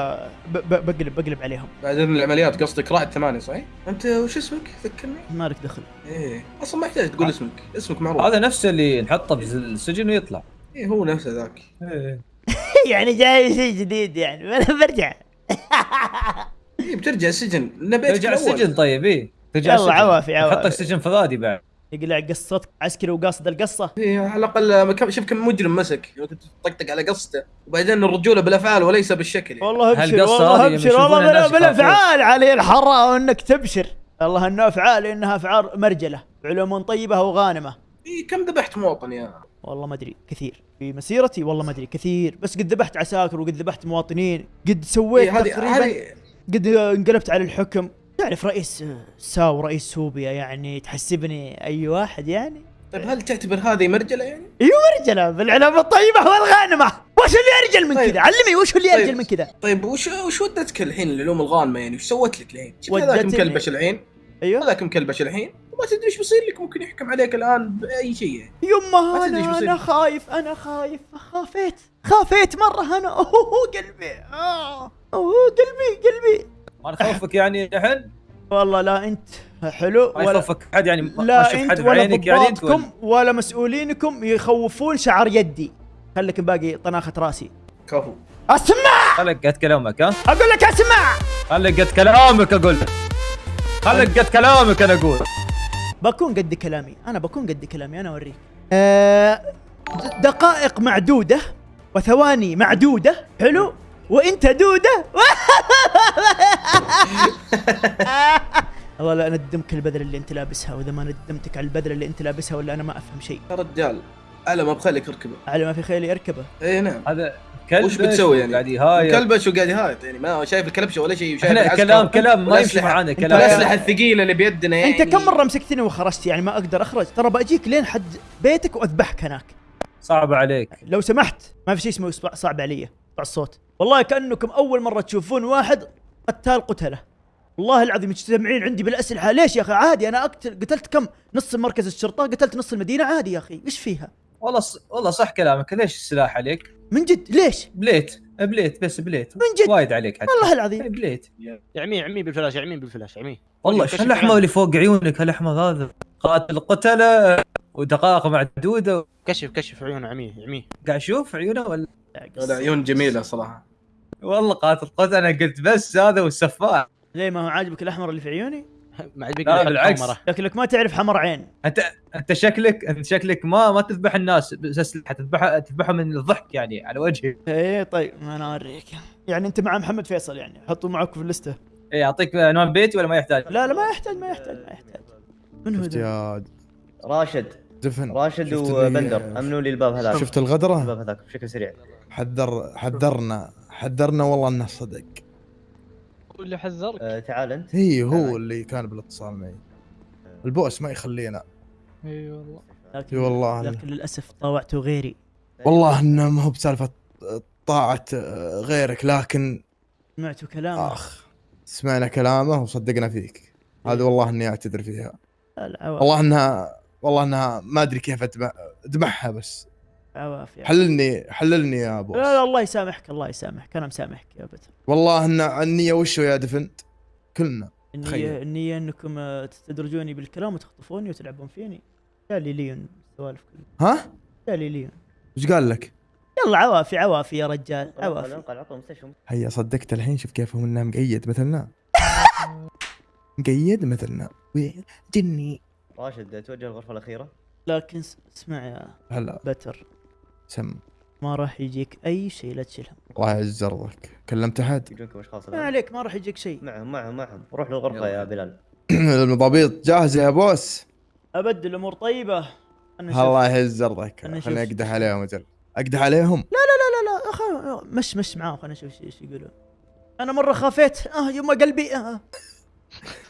ب... بقلب بقلب عليهم بعدين العمليات قصدك رائد ثمانية صحيح؟ أنت وش اسمك؟ ذكرني؟ ما لك دخل إيه أصلا ما يحتاج تقول اسمك، اسمك معروف هذا نفسه اللي نحطه في السجن ويطلع إيه هو نفسه ذاك إيه. يعني جاي شيء جديد يعني أنا برجع إيه بترجع السجن نبيتك ترجع. السجن طيب إيه ترجع يلا السجن. عوافي عوافي. نحطك سجن فضادي بعد يقلع قصتك عسكري وقاصد القصة. إيه على الأقل شوف كم مجرم مسك. لو كنت تطقطق على قصته وبعدين الرجولة بالأفعال وليس بالشكل. يعني. والله أبشر والله هذه أبشر والله. بالافعال علي الحرة وإنك تبشر. والله إنه أفعال إنها أفعال مرجلة علوم طيبة وغانمة. إيه كم ذبحت مواطن يا؟ والله ما أدري كثير. في مسيرتي والله ما أدري كثير. بس قد ذبحت عساكر وقد ذبحت مواطنين قد سويت إيه هذه قد انقلبت على الحكم. تعرف رئيس ساو رئيس سوبيا يعني تحسبني أي واحد يعني طيب هل تعتبر هذه مرجلة يعني؟ أيوه مرجلة بالعلوم الطيبة والغانمة وش اللي أرجل من طيب. كذا علمي وش اللي أرجل طيب. من كذا طيب وش وش ودتك الحين العلوم الغانمة يعني؟ وش سوت لك الحين؟ ودتني. هذاك مكلبش الحين أيوه هذاك مكلبش الحين وما تدري إيش بيصير لك ممكن يحكم عليك الآن بأي شيء يعني. يما أنا. أنا خايف أنا خايف خافيت خافيت مرة أنا أوه قلبي آه. أوه قلبي قلبي ما نخوفك يعني الحين والله لا أنت حلو ما يخوفك حد يعني ما- ما لا أنت حد ولا بعينك يعني أنت ضباطكم ولا مسؤولينكم يخوفون شعر يدي. خليك باقي طناخة راسي. كفو. أسمع! خليك قد كلامك ها؟ أقول لك أسمع! خليك قد كلامك أقول لك. خليك قد كلامك أنا أقول. بكون قد كلامي. أنا بكون قد كلامي أنا أوريك. أه دقائق معدودة وثواني معدودة حلو؟ وإنت دودة؟ والله لا ندمك البذله اللي أنت لابسها وإذا ما ندمتك على البذله اللي أنت لابسها ولا أنا ما أفهم شيء. يا رجال على ما بخليك اركبه. على ما في خيلي اركبه. اي نعم. هذا كلب وش بتسوي يعني؟ قاعد يهايط. كلبش وقاعد يهايط يعني ما شايف الكلبشة ولا شيء العسكر. كلام كلام ما يمشي معانا كلام. الاسلحه الثقيله اللي بيدنا يعني. أنت كم مرة مسكتني وخرجت؟ يعني ما أقدر أخرج. ترى بأجيك لين حد بيتك وأذبحك هناك. صعب عليك. لو سمحت ما في شيء اسمه صعب علي. الصوت. والله كأنكم أول مرة تشوفون واحد قتال قتلة. والله العظيم مجتمعين عندي بالأسلحة. ليش يا أخي؟ عادي أنا أقتل. قتلت كم؟ نص مركز الشرطة قتلت نص المدينة. عادي يا أخي. إيش فيها؟ والله ص... والله صح كلامك. ليش السلاح عليك؟ من جد. ليش؟ بليت. بليت. بس بليت. من جد. وايد عليك حتى. والله العظيم. بليت. يعميه عميه بالفلاش يعميه بالفلاش يعميه والله كشف شو الأحمر. اللي فوق عيونك؟ هالأحمر هذا. قاتل قتلة ودقائق معدودة. كشف كشف عيونه عميه عميه قاعد أشوف عيونه ولا؟ لا عيون جميلة صراحة. والله قاتل قتله أنا قلت بس هذا والسفاح. ليه؟ ما هو عاجبك الأحمر اللي في عيوني؟ ما عاد لا بالعكس. شكلك ما تعرف حمر عين. أنت أنت شكلك أنت شكلك ما ما تذبح الناس بأسلحة تذبحها تذبحها من الضحك يعني على وجهي. إيه طيب ما أنا أوريك. يعني أنت مع محمد فيصل يعني حطوا معك في اللستة. اي اعطيك عنوان بيتي ولا ما يحتاج؟ لا لا ما يحتاج ما يحتاج ما يحتاج. من هو؟ يا راشد. دفن. راشد وبندر أمنوا لي الباب هذاك. شفت الغدرة؟ الباب هذاك بشكل سريع. حذر حذرنا. حذرنا والله انه صدق. واللي حذرك؟ آه تعال انت. هي هو اللي كان بالاتصال معي. البوس ما يخلينا. إي والله. لكن إي والله. لكن للأسف طاوعته غيري. والله إنه ما هو بسالفة طاعة آه، غيرك لكن سمعتوا كلامه. أخ سمعنا كلامه وصدقنا فيك. هذا والله إني أعتذر فيها. والله إنها والله إنها ما أدري كيف أدمعها بس. عواف يا حللني حللني يا بوس. لا لا الله يسامحك الله يسامحك أنا مسامحك يا بتر والله إن النية وشو يا دفنت كلنا النية تخيل. النية إنكم آه، تستدرجوني بالكلام وتخطفوني وتلعبون فيني. قال لي ليون السوالف كلها ها؟ قال لي ليون. وش قال لك؟ يلا عوافي عوافي يا رجال عوافي. انقل عطوا هيا صدقت الحين شوف كيف هو إنه مقيد مثلنا. مقيد مثلنا. جني. راشد توجه الغرفة الأخيرة. لكن س- اسمع يا هلا. بتر. سم ما راح يجيك أي شيء لا تشيلهم. الله يعز ارضك كلمت أحد؟ يجونكم أشخاص ما. عليك ما راح يجيك شيء. معهم معهم معهم. روح للغرفة يا بلال. المضابيط. جاهزه يا بوس. ابد الأمور طيبة. الله يعز ارضك خليني. أقدح عليهم أجل أقدح عليهم؟ لا لا لا لا أخ... مش مش معاهم. خلينا نشوف إيش يقولون. أنا مرة خافيت. آه يما قلبي. آه.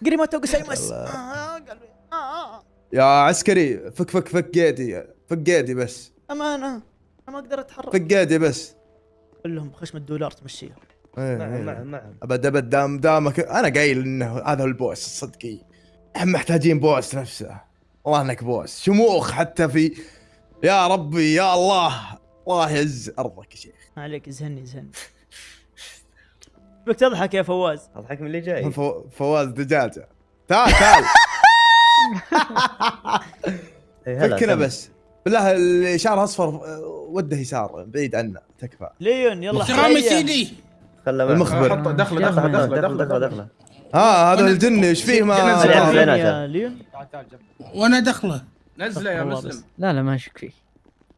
قريمة قسيمس الله. آه قلبي. آه آه. يا عسكري فك فك فك قيدي فك قيدي بس. امانه أنا ما أقدر أتحرك. فك قيدي بس. قول لهم خشم الدولار تمشيهم. إيه، معهم إيه. معهم معهم أبد أبد دام دامك أنا قايل إنه هذا هو البوس صدقي. إحنا محتاجين بوس نفسه. والله إنك بوس. شموخ حتى في يا ربي يا الله. الله يعز أرضك يا شيخ. ما عليك زهني زهني بك تضحك يا فواز. أضحك من اللي جاي. فو- فواز دجاجة. تعال تعال. إيه، فكنا. بس. بالله الإشارة أصفر وده يسار بعيد عنا تكفى. ليون يلا احترام سيدي. خله المخبر. دخله دخله دخله دخله دخله ها هذا الجن إيش فيه؟ ما ليون؟ وأنا دخله. نزله يا مسلم. لا لا ما أشك فيه.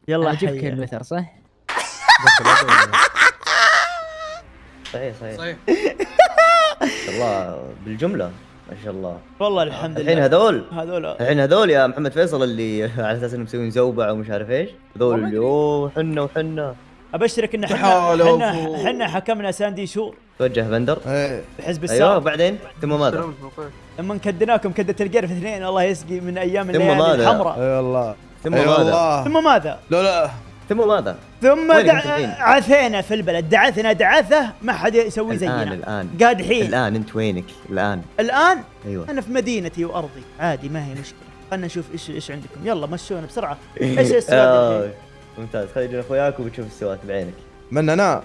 يلا عجبك المثل صح؟ صحيح صحيح. صحيح. الله بالجملة. ما شاء الله. والله الحمد الحين لله. هذول؟ هذول. الحين هذول يا محمد فيصل اللي على أساس إنهم مسوين زوبع ومش عارف إيش. هذول اللي أوه حنا وحنا. أبشرك إن إحنا إحنا حكمنا ساندي شور توجه بندر إيه. بحزب أيوه الساعة. بعدين؟ ثم ماذا؟ لما كدناكم كدة القرف اثنين الله يسقي من أيام الليالي؟ الحمراء. اي والله. ثم اي ماذا؟ والله. ثم ماذا؟ لا لا. ثم ماذا؟ ثم دع... عثينا في البلد. دعثنا دعثه ما حد يسوي الآن زينا الان قادحين الآن أنت وينك؟ الآن. الآن؟ أيوه. أنا في مدينتي وأرضي. عادي ما هي مشكلة. خلنا نشوف إيش إيش عندكم. يلا مشونا بسرعة. إيش السواد آه،؟ ممتاز. خلي يجون اخوياك وبتشوف السوات بعينك. من أنا؟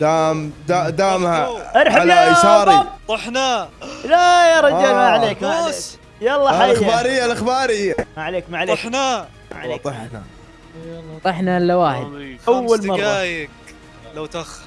دام دا دامها ارحب على يا يساري. طحنا. لا يا رجال ما آه. عليك ما عليك. يلا آه، حيا. الإخبارية الإخبارية. ما عليك ما عليك. طحنا. ما عليك. طحنا. طحنا إلا واحد. أول خمس مرة. دقايق. لو تخ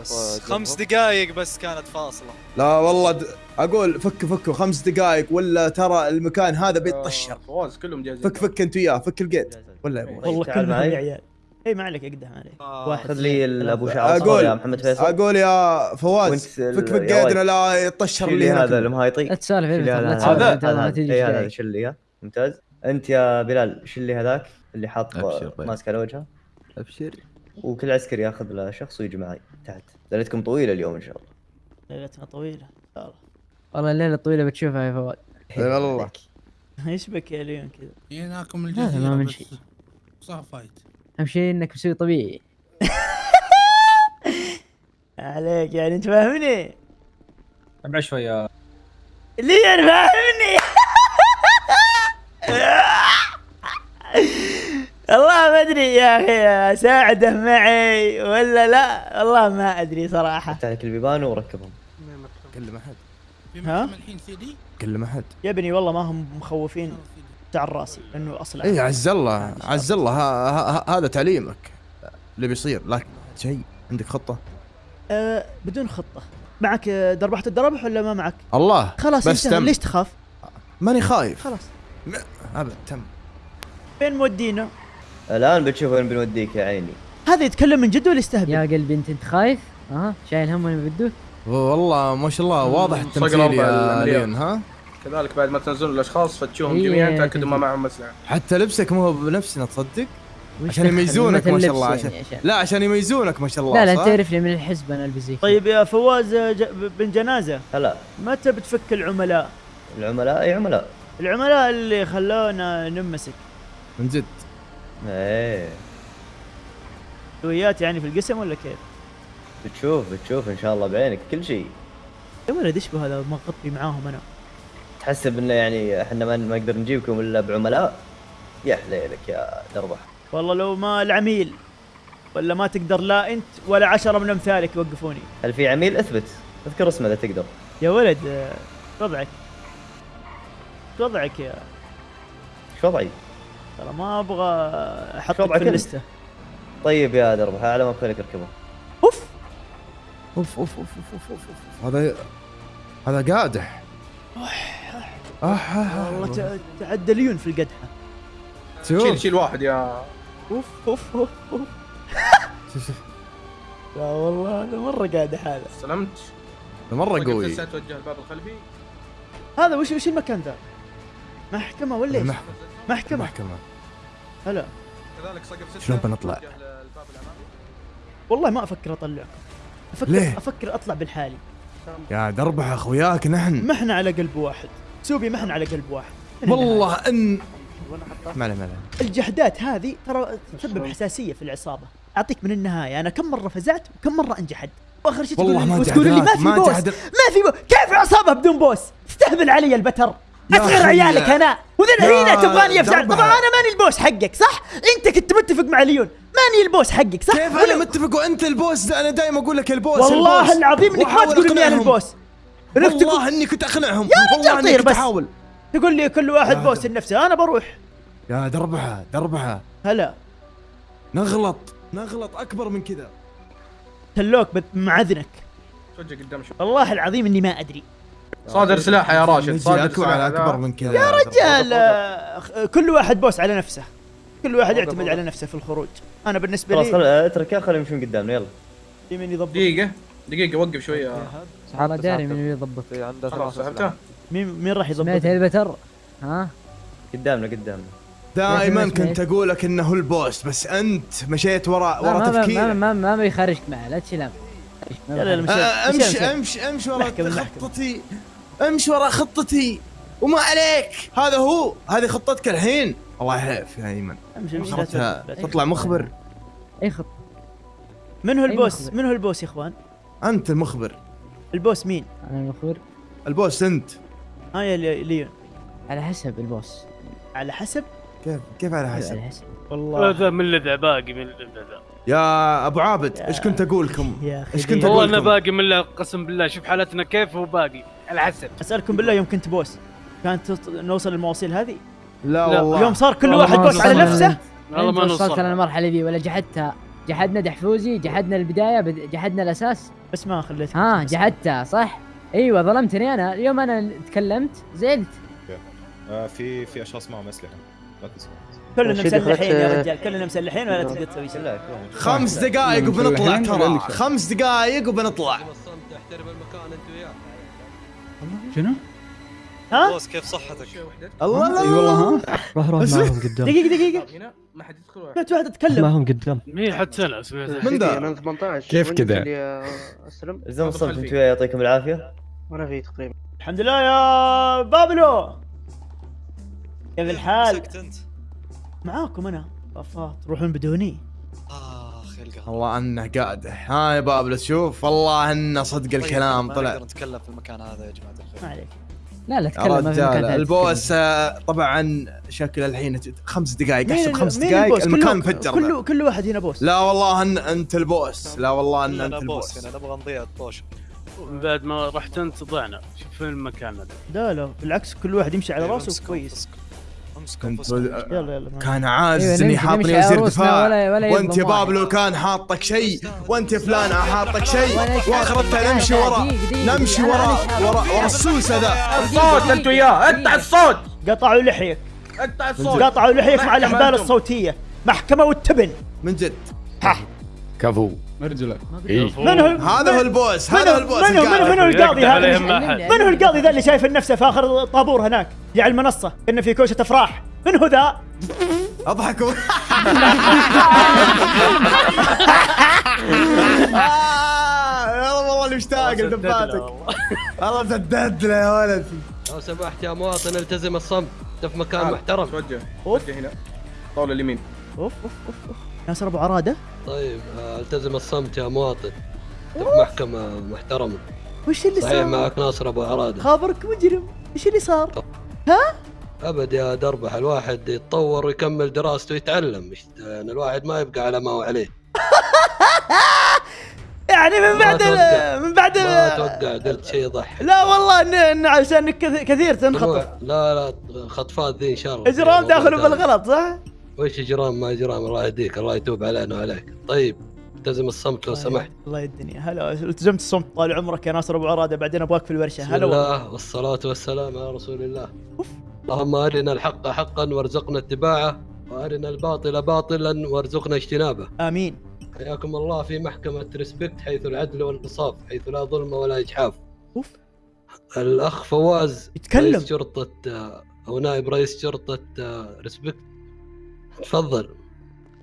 بس خمس دقايق بس كانت فاصلة. لا والله د... أقول فك فكوا خمس دقائق ولا ترى المكان هذا بيتطشر فواز كلهم جاهزين. فك فك أنت وياه فك القيد. ولا يا أبوي والله تعال كلهم معي. يا عيال. اي ما عليك اقدح ما عليك. واحد خذ لي ابو. شعر أقول- صغير يا محمد فيصل. أقول يا فواز فك فك قيدنا لا يطشر اللي لي هذا المهايطي لا لا هذا هذا انت ما هذا تجي إي، هذا إيش شيل لي إياه. ممتاز. أنت يا بلال شيل لي هذاك. اللي حاط طيب. ماسك على وجهه. أبشر. وكل عسكري ياخذ له شخص ويجي معي تحت. ليلتكم طويلة اليوم إن شاء الله. ليلتنا طويلة. ان شاء الله والله الليلة الطويلة بتشوفها يا فواز اي والله إيش بك يا ليون كذا؟ جيناكم هذا الجزيرة ما من شيء. صافايت أهم شيء إنك مسوي طبيعي. عليك يعني أنت فاهمني؟ أبعد شوي يا ليون فاهمني؟ والله ما أدري يا أخي أساعده معي ولا لا؟ والله ما أدري صراحة. لك البيبان وركبهم. كلم أحد. ها؟ الحين كلم أحد. يا ابني والله ما هم مخوفين تعال راسي لأنه أصلا. اي عز الله عز الله ها- ها- ها- هذا تعليمك. اللي بيصير. لكن شيء عندك خطة؟ أه بدون خطة. معك دربحة الدربح ولا ما معك؟ الله خلاص بس تم. ليش تخاف؟ ماني خايف. خلاص. أبد تم. فين مودينا؟ الآن بتشوف وين بنوديك يا عيني هذا يتكلم من جد ولا يستهبل؟ يا قلبي أنت أنت خايف؟ ها شايل هم وين بدوك؟ والله ما شاء الله واضح التمثيل يا. لين ها كذلك بعد ما تنزلون الأشخاص فتشوهم هي جميعا تأكدوا ما تنزل. معهم اسلحه حتى لبسك مو هو بنفسنا تصدق عشان؟ يميزونك ما شاء الله يعني عشان عشان- لا عشان يميزونك ما شاء الله لا لا انت؟ تعرفني من الحزب أنا البس زي كذا. طيب يا فواز ج- بن جنازة هلا متى بتفك العملاء؟ العملاء أي عملاء العملاء اللي خلونا نمسك من جد إيه. سويات يعني في القسم ولا كيف؟ بتشوف بتشوف إن شاء الله بعينك كل شيء. يا ولد إيش بهذا ما غطي معاهم أنا؟ تحسب انه يعني إحنا ما نقدر نجيبكم إلا بعملاء؟ يا حليلك يا دربح والله لو ما العميل ولا ما تقدر لا أنت ولا عشرة من أمثالك يوقفوني. هل في عميل؟ اثبت. اذكر اسمه إذا تقدر. يا ولد وضعك؟ وضعك يا؟ شو وضعي؟ ترى ما أبغى احطك في؟ اللسته طيب يا دربح على ما بخليك اركبه أوف. أوف أوف أوف أوف أوف, أوف. هذا هذا قادح. والله ت- تعدى ليون في القدحه شوف. شيل شيل واحد يا. أوف أوف أوف أوف. شوف شوف لا والله هذا مرة قادح هذا. سلمت. مرة قوي. توجه الباب الخلفي. هذا وش وش المكان ذا؟ محكمة ولا إيش؟ محكمة. محكمة هلا. كذلك سقف ستة. شلون بنطلع؟ توجه للباب الامامي والله ما أفكر أطلعكم. أفكر ليه؟ أفكر أطلع بالحالي. يا دربح أخوياك نحن. ما إحنا على قلب واحد. سوبي ما إحنا على قلب واحد. والله ان ما عليه ما عليه. الجحدات هذه ترى تسبب حساسية في العصابة. أعطيك من النهاية أنا كم مرة فزعت وكم مرة انجحد وآخر شيء تقول والله ما تقول لي ما في بوس. ما في بوس كيف عصابة بدون بوس؟ تستهبل علي البتر. اصغر عيالك أنا واذا يا هنا تبغاني افزع دربها. طبعا أنا ماني البوس حقك صح؟ أنت كنت متفق مع ليون. ماني البوس حقك صح؟ كيف ولا- أنا متفق وأنت البوس؟ أنا دائما أقول لك البوس والله البوس. العظيم إنك ما تقول إني أنا. البوس. والله إني كنت أقنعهم. يا والله رجال إني طير كنت بس. أحاول. تقول لي كل واحد بوس لنفسه. أنا بروح. يا دربحة دربحة. هلا. نغلط. نغلط أكبر من كذا. تلوك بد- مع اذنك توجه قدام والله العظيم إني ما أدري. صادر سلاحه يا راشد صادر سلاحه. أكبر. من كذا. يا رجال آه، كل واحد بوس على نفسه. كل واحد يعتمد على نفسه في الخروج. أنا بالنسبة خلاص خل لي اتركه خليهم يمشون قدامنا يلا. يمين يضبط. دقيقة دقيقة وقف شوي يا والله داري من يضبط. خلاص سحبته مين مين راح سمعت يضبط البتر؟ ها؟ قدامنا قدامنا. دائما كنت. أقول لك إنه هو البوس بس أنت مشيت ورا لا، ورا ما ما ما ما, ما بيخرجك معه لا تشيل هم. آه، أمشي مشي- أمشي أمشي ورا. خطتي. امشي ورا خطتي وما عليك. هذا هو هذه خطتك الحين. الله يحلف يا ايمن امشي امشي. لا. تطلع مخبر. أي خط من هو البوس. من هو البوس يا إخوان. أنت المخبر. البوس مين؟ أنا المخبر. البوس أنت. ها يا لي- ليون. على حسب البوس. على حسب؟ كيف كيف على حسب؟ على حسب. والله. هذا من لذع باقي من لذع يا أبو عابد إيش كنت أقول لكم إيش كنت ليون. والله أقول أنا باقي من قسم بالله شوف حالتنا كيف هو حسب أسألكم بالله يوم كنت بوس كانت نوصل للمواصيل هذه؟ لا لا، والله. يوم صار كل واحد ما بوس على نفسه؟ والله ما وصلت نوصل للمرحله ذي ولا جحدتها. جحدنا دحفوزي جحدنا البداية بد- جحدنا الأساس. بس ما خليت ها جحدتها صح؟ أيوه ظلمتني أنا. اليوم أنا تكلمت زعلت. آه في في أشخاص معهم أسلحة. لا تسمع. كلنا مسلحين يا رجال كلنا مسلحين ولا تقدر تسوي شيء؟ خمس دقائق وبنطلع ترى. خمس دقائق وبنطلع. شنو؟ ها؟ بوس كيف صحتك؟ الله إي لا والله ها؟ روح روح. معهم قدام. دقيقة دقيقة هنا ما حد يدخل ولا سمعت واحد اتكلم معهم قدام. مين حد سمعت من ذا؟ أنا 18 كيف كذا؟ أسلم. الزم الصمت أنت وياه يعطيكم العافية. وأنا في تقريبا. الحمد لله يا بابلو. كيف الحال؟ مسكت أنت؟ معاكم أنا افا تروحون بدوني. يلقى والله أنه قادح ها يا بابلس شوف والله إنه صدق الكلام ما طلع. نقدر نتكلم في المكان هذا يا جماعة الخير. ما عليك. لا لا تكلم ما رجال البوس آه، طبعا شكل الحين خمس دقائق أحسب خمس دقائق؟ المكان انفجر كله كل واحد هنا بوس. لا والله ان أنت البوس. لا والله إن أنت أنا بوس البوس. هنا نبغى نضيع الطوشه بعد ما رحت انت ضعنا شوف فين المكان هذا. لا لا بالعكس كل واحد يمشي على أيوة، راسه كويس. يلا ما- كان عاجز أيوة، اني نمشي- حاطني وزير دفاع. وانت يبقى بابلو. كان حاطك شيء وانت فلان حاطك شيء. واخرتها؟ نمشي ورا. نمشي ورا؟ ورا ورا السوس هذا. الصوت أنت وياه. اقطع الصوت. قطعوا لحيك. اقطع الصوت. قطعوا لحيك مع محكمة الاحبال. الصوتية. محكمة والتبن. من جد. كفو. مرجلك إيه. من هو؟ هذا هو البوس هذا هو البوس من هو؟ من هو القاضي هذا. من هو القاضي ذا اللي شايف نفسه في آخر طابور هناك؟ اللي على المنصة كنا في كوشة أفراح. من هو ذا؟ أضحكوا. آه، والله مشتاق لدباتك والله. سددت له يا ولد. لو سمحت يا مواطن التزم الصمت. انت في مكان محترم. توجه. توجه هنا. طاولة اليمين. أوف أوف أوف. ناصر أبو عرادة. طيب آه، التزم الصمت يا مواطن. في محكمة محترمة. وش اللي صحيح صار؟ معك ناصر أبو عرادة. خابرك مجرم. إيش اللي صار؟ أبد يا دربح الواحد يتطور ويكمل دراسته ويتعلم. يعني الواحد ما يبقى على ما هو عليه. يعني من بعد. من بعد ما أتوقع قلت شيء يضحك. لا والله ان إن عشانك كث- كثير تنخطف. لا لا خطفات ذي إن شاء الله. إجرام موضوع داخل ثاني. بالغلط صح؟ وش اجرام ما اجرام الله يهديك الله يتوب علينا وعليك. طيب التزم الصمت لو سمحت. الله يدني هلا التزمت الصمت طال عمرك يا ناصر أبو عراده بعدين ابغاك في الورشة. هلا والله. الله والصلاة والسلام على رسول الله. اللهم أرنا الحق حقا وارزقنا اتباعه وأرنا الباطل باطلا وارزقنا اجتنابه. آمين. حياكم الله في محكمة ريسبكت حيث العدل والإنصاف حيث لا ظلم ولا إجحاف أوف. الأخ فواز يتكلم. رئيس شرطة آه، أو نائب رئيس شرطة آه، ريسبكت. تفضل.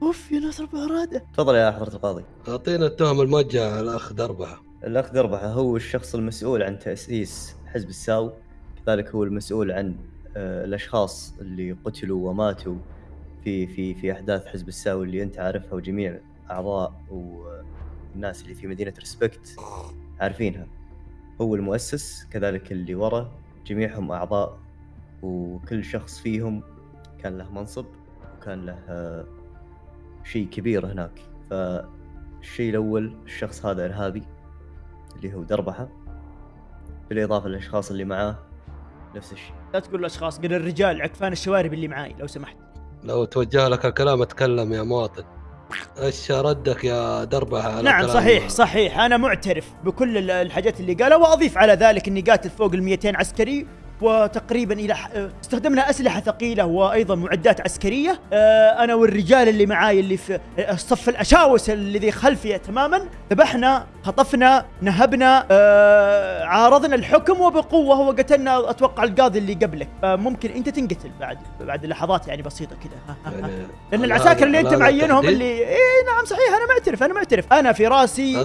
أوف يا ناصر ابو عراده تفضل يا حضرة القاضي. أعطينا التهم الموجهة على الأخ دربحة الأخ دربحة هو الشخص المسؤول عن تأسيس حزب الساو. كذلك هو المسؤول عن آه، الأشخاص اللي قتلوا وماتوا في في في أحداث حزب الساو اللي أنت عارفها وجميع أعضاء والناس اللي في مدينة ريسبكت عارفينها. هو المؤسس كذلك اللي ورا جميعهم أعضاء وكل شخص فيهم كان له منصب. وكان له شيء كبير هناك. فالشيء الأول الشخص هذا إرهابي اللي هو دربحة. بالإضافة للأشخاص اللي معاه نفس الشيء. لا تقول الأشخاص قل الرجال عكفان الشوارب اللي معاي لو سمحت. لو توجه لك الكلام أتكلم يا مواطن. إيش ردك يا دربحة على نعم صحيح صحيح. أنا معترف بكل ال- الحاجات اللي قالها وأضيف على ذلك اني قاتل فوق ال 200 عسكري. وتقريبا إلى آه، استخدمنا أسلحة ثقيلة وأيضا معدات عسكرية. آه، أنا والرجال اللي معاي اللي في آه، الصف الأشاوس الذي خلفي تماما ذبحنا خطفنا نهبنا آه، عارضنا الحكم وبقوة وقتلنا أتوقع القاضي اللي قبلك. فممكن أنت تنقتل بعد بعد لحظات يعني بسيطة كذا. يعني لأن العساكر اللي أنت معينهم؟ اللي اي نعم صحيح أنا معترف أنا معترف. أنا في راسي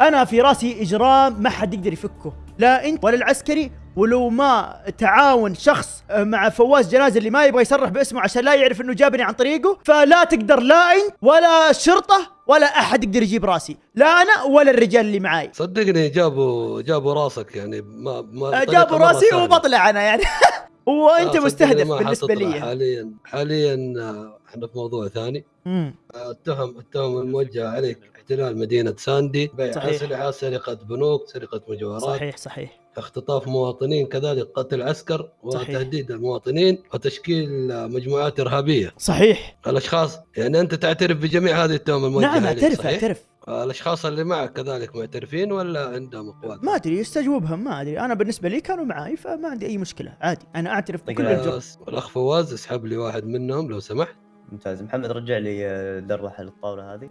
أنا في رأسي إجرام ما حد يقدر يفكه لا أنت ولا العسكري ولو ما تعاون شخص آه، مع فواز جنازة اللي ما يبغى يصرح باسمه عشان لا يعرف إنه جابني عن طريقه فلا تقدر لا أنت ولا الشرطه ولا أحد يقدر يجيب راسي لا أنا ولا الرجال اللي معاي. صدقني جابوا جابوا راسك يعني ما ما آه، جابوا راسي. وبطلع أنا يعني. وأنت آه، مستهدف بالنسبة لي حاليا حاليا آه، إحنا في موضوع ثاني. مم. آه، التهم التهم الموجهة عليك احتلال مدينة ساندي. بيع. أسلحة سرقة بنوك سرقة مجوهرات. صحيح صحيح. اختطاف مواطنين كذلك قتل عسكر وتهديد المواطنين وتشكيل مجموعات إرهابية. صحيح. الأشخاص يعني أنت تعترف بجميع هذه التهم الموجهة نعم أعترف صحيح؟ أعترف. الأشخاص اللي معك كذلك معترفين ولا عندهم أقوال؟ ما أدري استجوبهم ما أدري. أنا بالنسبة لي كانوا معي فما عندي أي مشكلة عادي. أنا أعترف بكل الجرم والأخ فواز اسحب لي واحد منهم لو سمحت. ممتاز. محمد رجع لي آه، دربحة للطاولة هذه.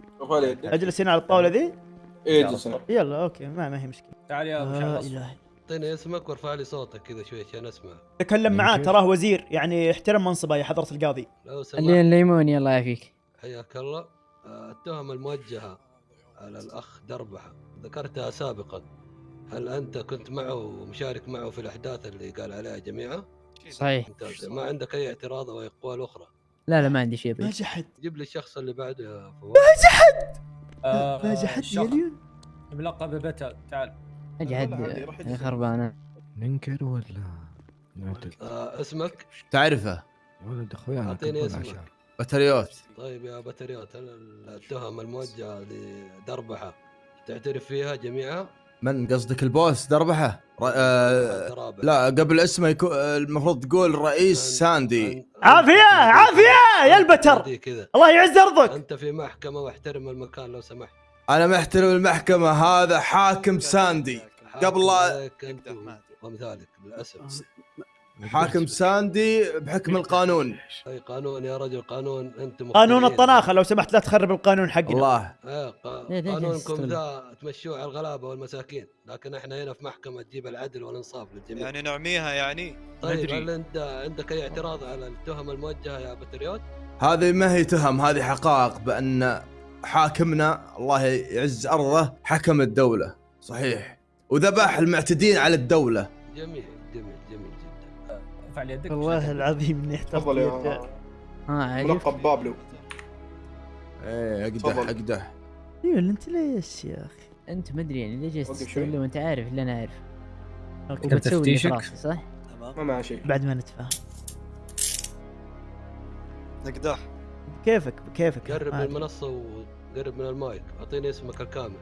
أجلس هنا على الطاولة ذي؟ اجلس هنا. يلا أوكي ما, ما هي مشكلة. تعال يا أبو آه شعب الهي اعطيني اسمك وارفع لي صوتك كذا شوي عشان اسمع. تكلم معاه تراه وزير يعني احترم منصبه يا حضرة القاضي. لو سمحت. اللي الليموني الله يعافيك حياك الله. آه، التهم الموجهة على الأخ دربحة. ذكرتها سابقا. هل أنت كنت معه ومشارك معه في الأحداث اللي قال عليها جميعها؟ صحيح. ممتاز. ما عندك أي اعتراض أو أقوال أخرى؟ لا لا ما عندي شيء ما بعيد جحد جيب لي الشخص اللي بعده يا فواز. ما جحد آه، ما جحد الشخص مليون ملقب ببتا تعال. أجعد يا خربانه ننكر ولا آه اسمك؟ تعرفه. يا ولد اخويانا أعطيني كبرنا اسمك. عشان. بطريوت طيب يا بطريوت هل التهم الموجهة لدربحة تعترف فيها جميعها؟ من قصدك البوس دربحة؟ ر... آه... لا قبل اسمه يكون المفروض تقول رئيس ساندي. عافية عافية يا البتر. الله يعز أرضك. أنت في محكمة واحترم المكان لو سمحت. أنا محترم المحكمة هذا حاكم ساندي. قبل لا عليك انت وامثالك للاسف حاكم ساندي بحكم القانون. أي قانون يا رجل قانون أنتم قانون. الطناخة لو سمحت لا تخرب القانون حقنا. الله ليه قانونكم؟ ذا تمشوه على الغلابة والمساكين لكن إحنا هنا في محكمة تجيب العدل والإنصاف للجميع. يعني نعميها يعني؟ طيب ندري. هل أنت عندك أي اعتراض على التهم الموجهة يا بتريوت؟ هذه ما هي تهم هذه حقائق بأن حاكمنا الله يعز أرضه حكم الدولة. صحيح. وذبح المعتدين على الدولة. جميل جميل جميل جدا. ارفع يدك. والله العظيم إني يده. ها عجبك ملقب بابلو إيه أقدح. أقدح. أيوه أنت ليش يا أخي؟ أنت ما أدري يعني ليش جالس وقف تستغل شوي. وأنت عارف اللي أنا عارف في تفتيشك؟ راسي صح؟ ما معه شيء. بعد ما نتفاهم. نقدح. كيفك؟ كيفك؟ قرب من. المنصة وقرب من المايك. أعطيني اسمك الكامل.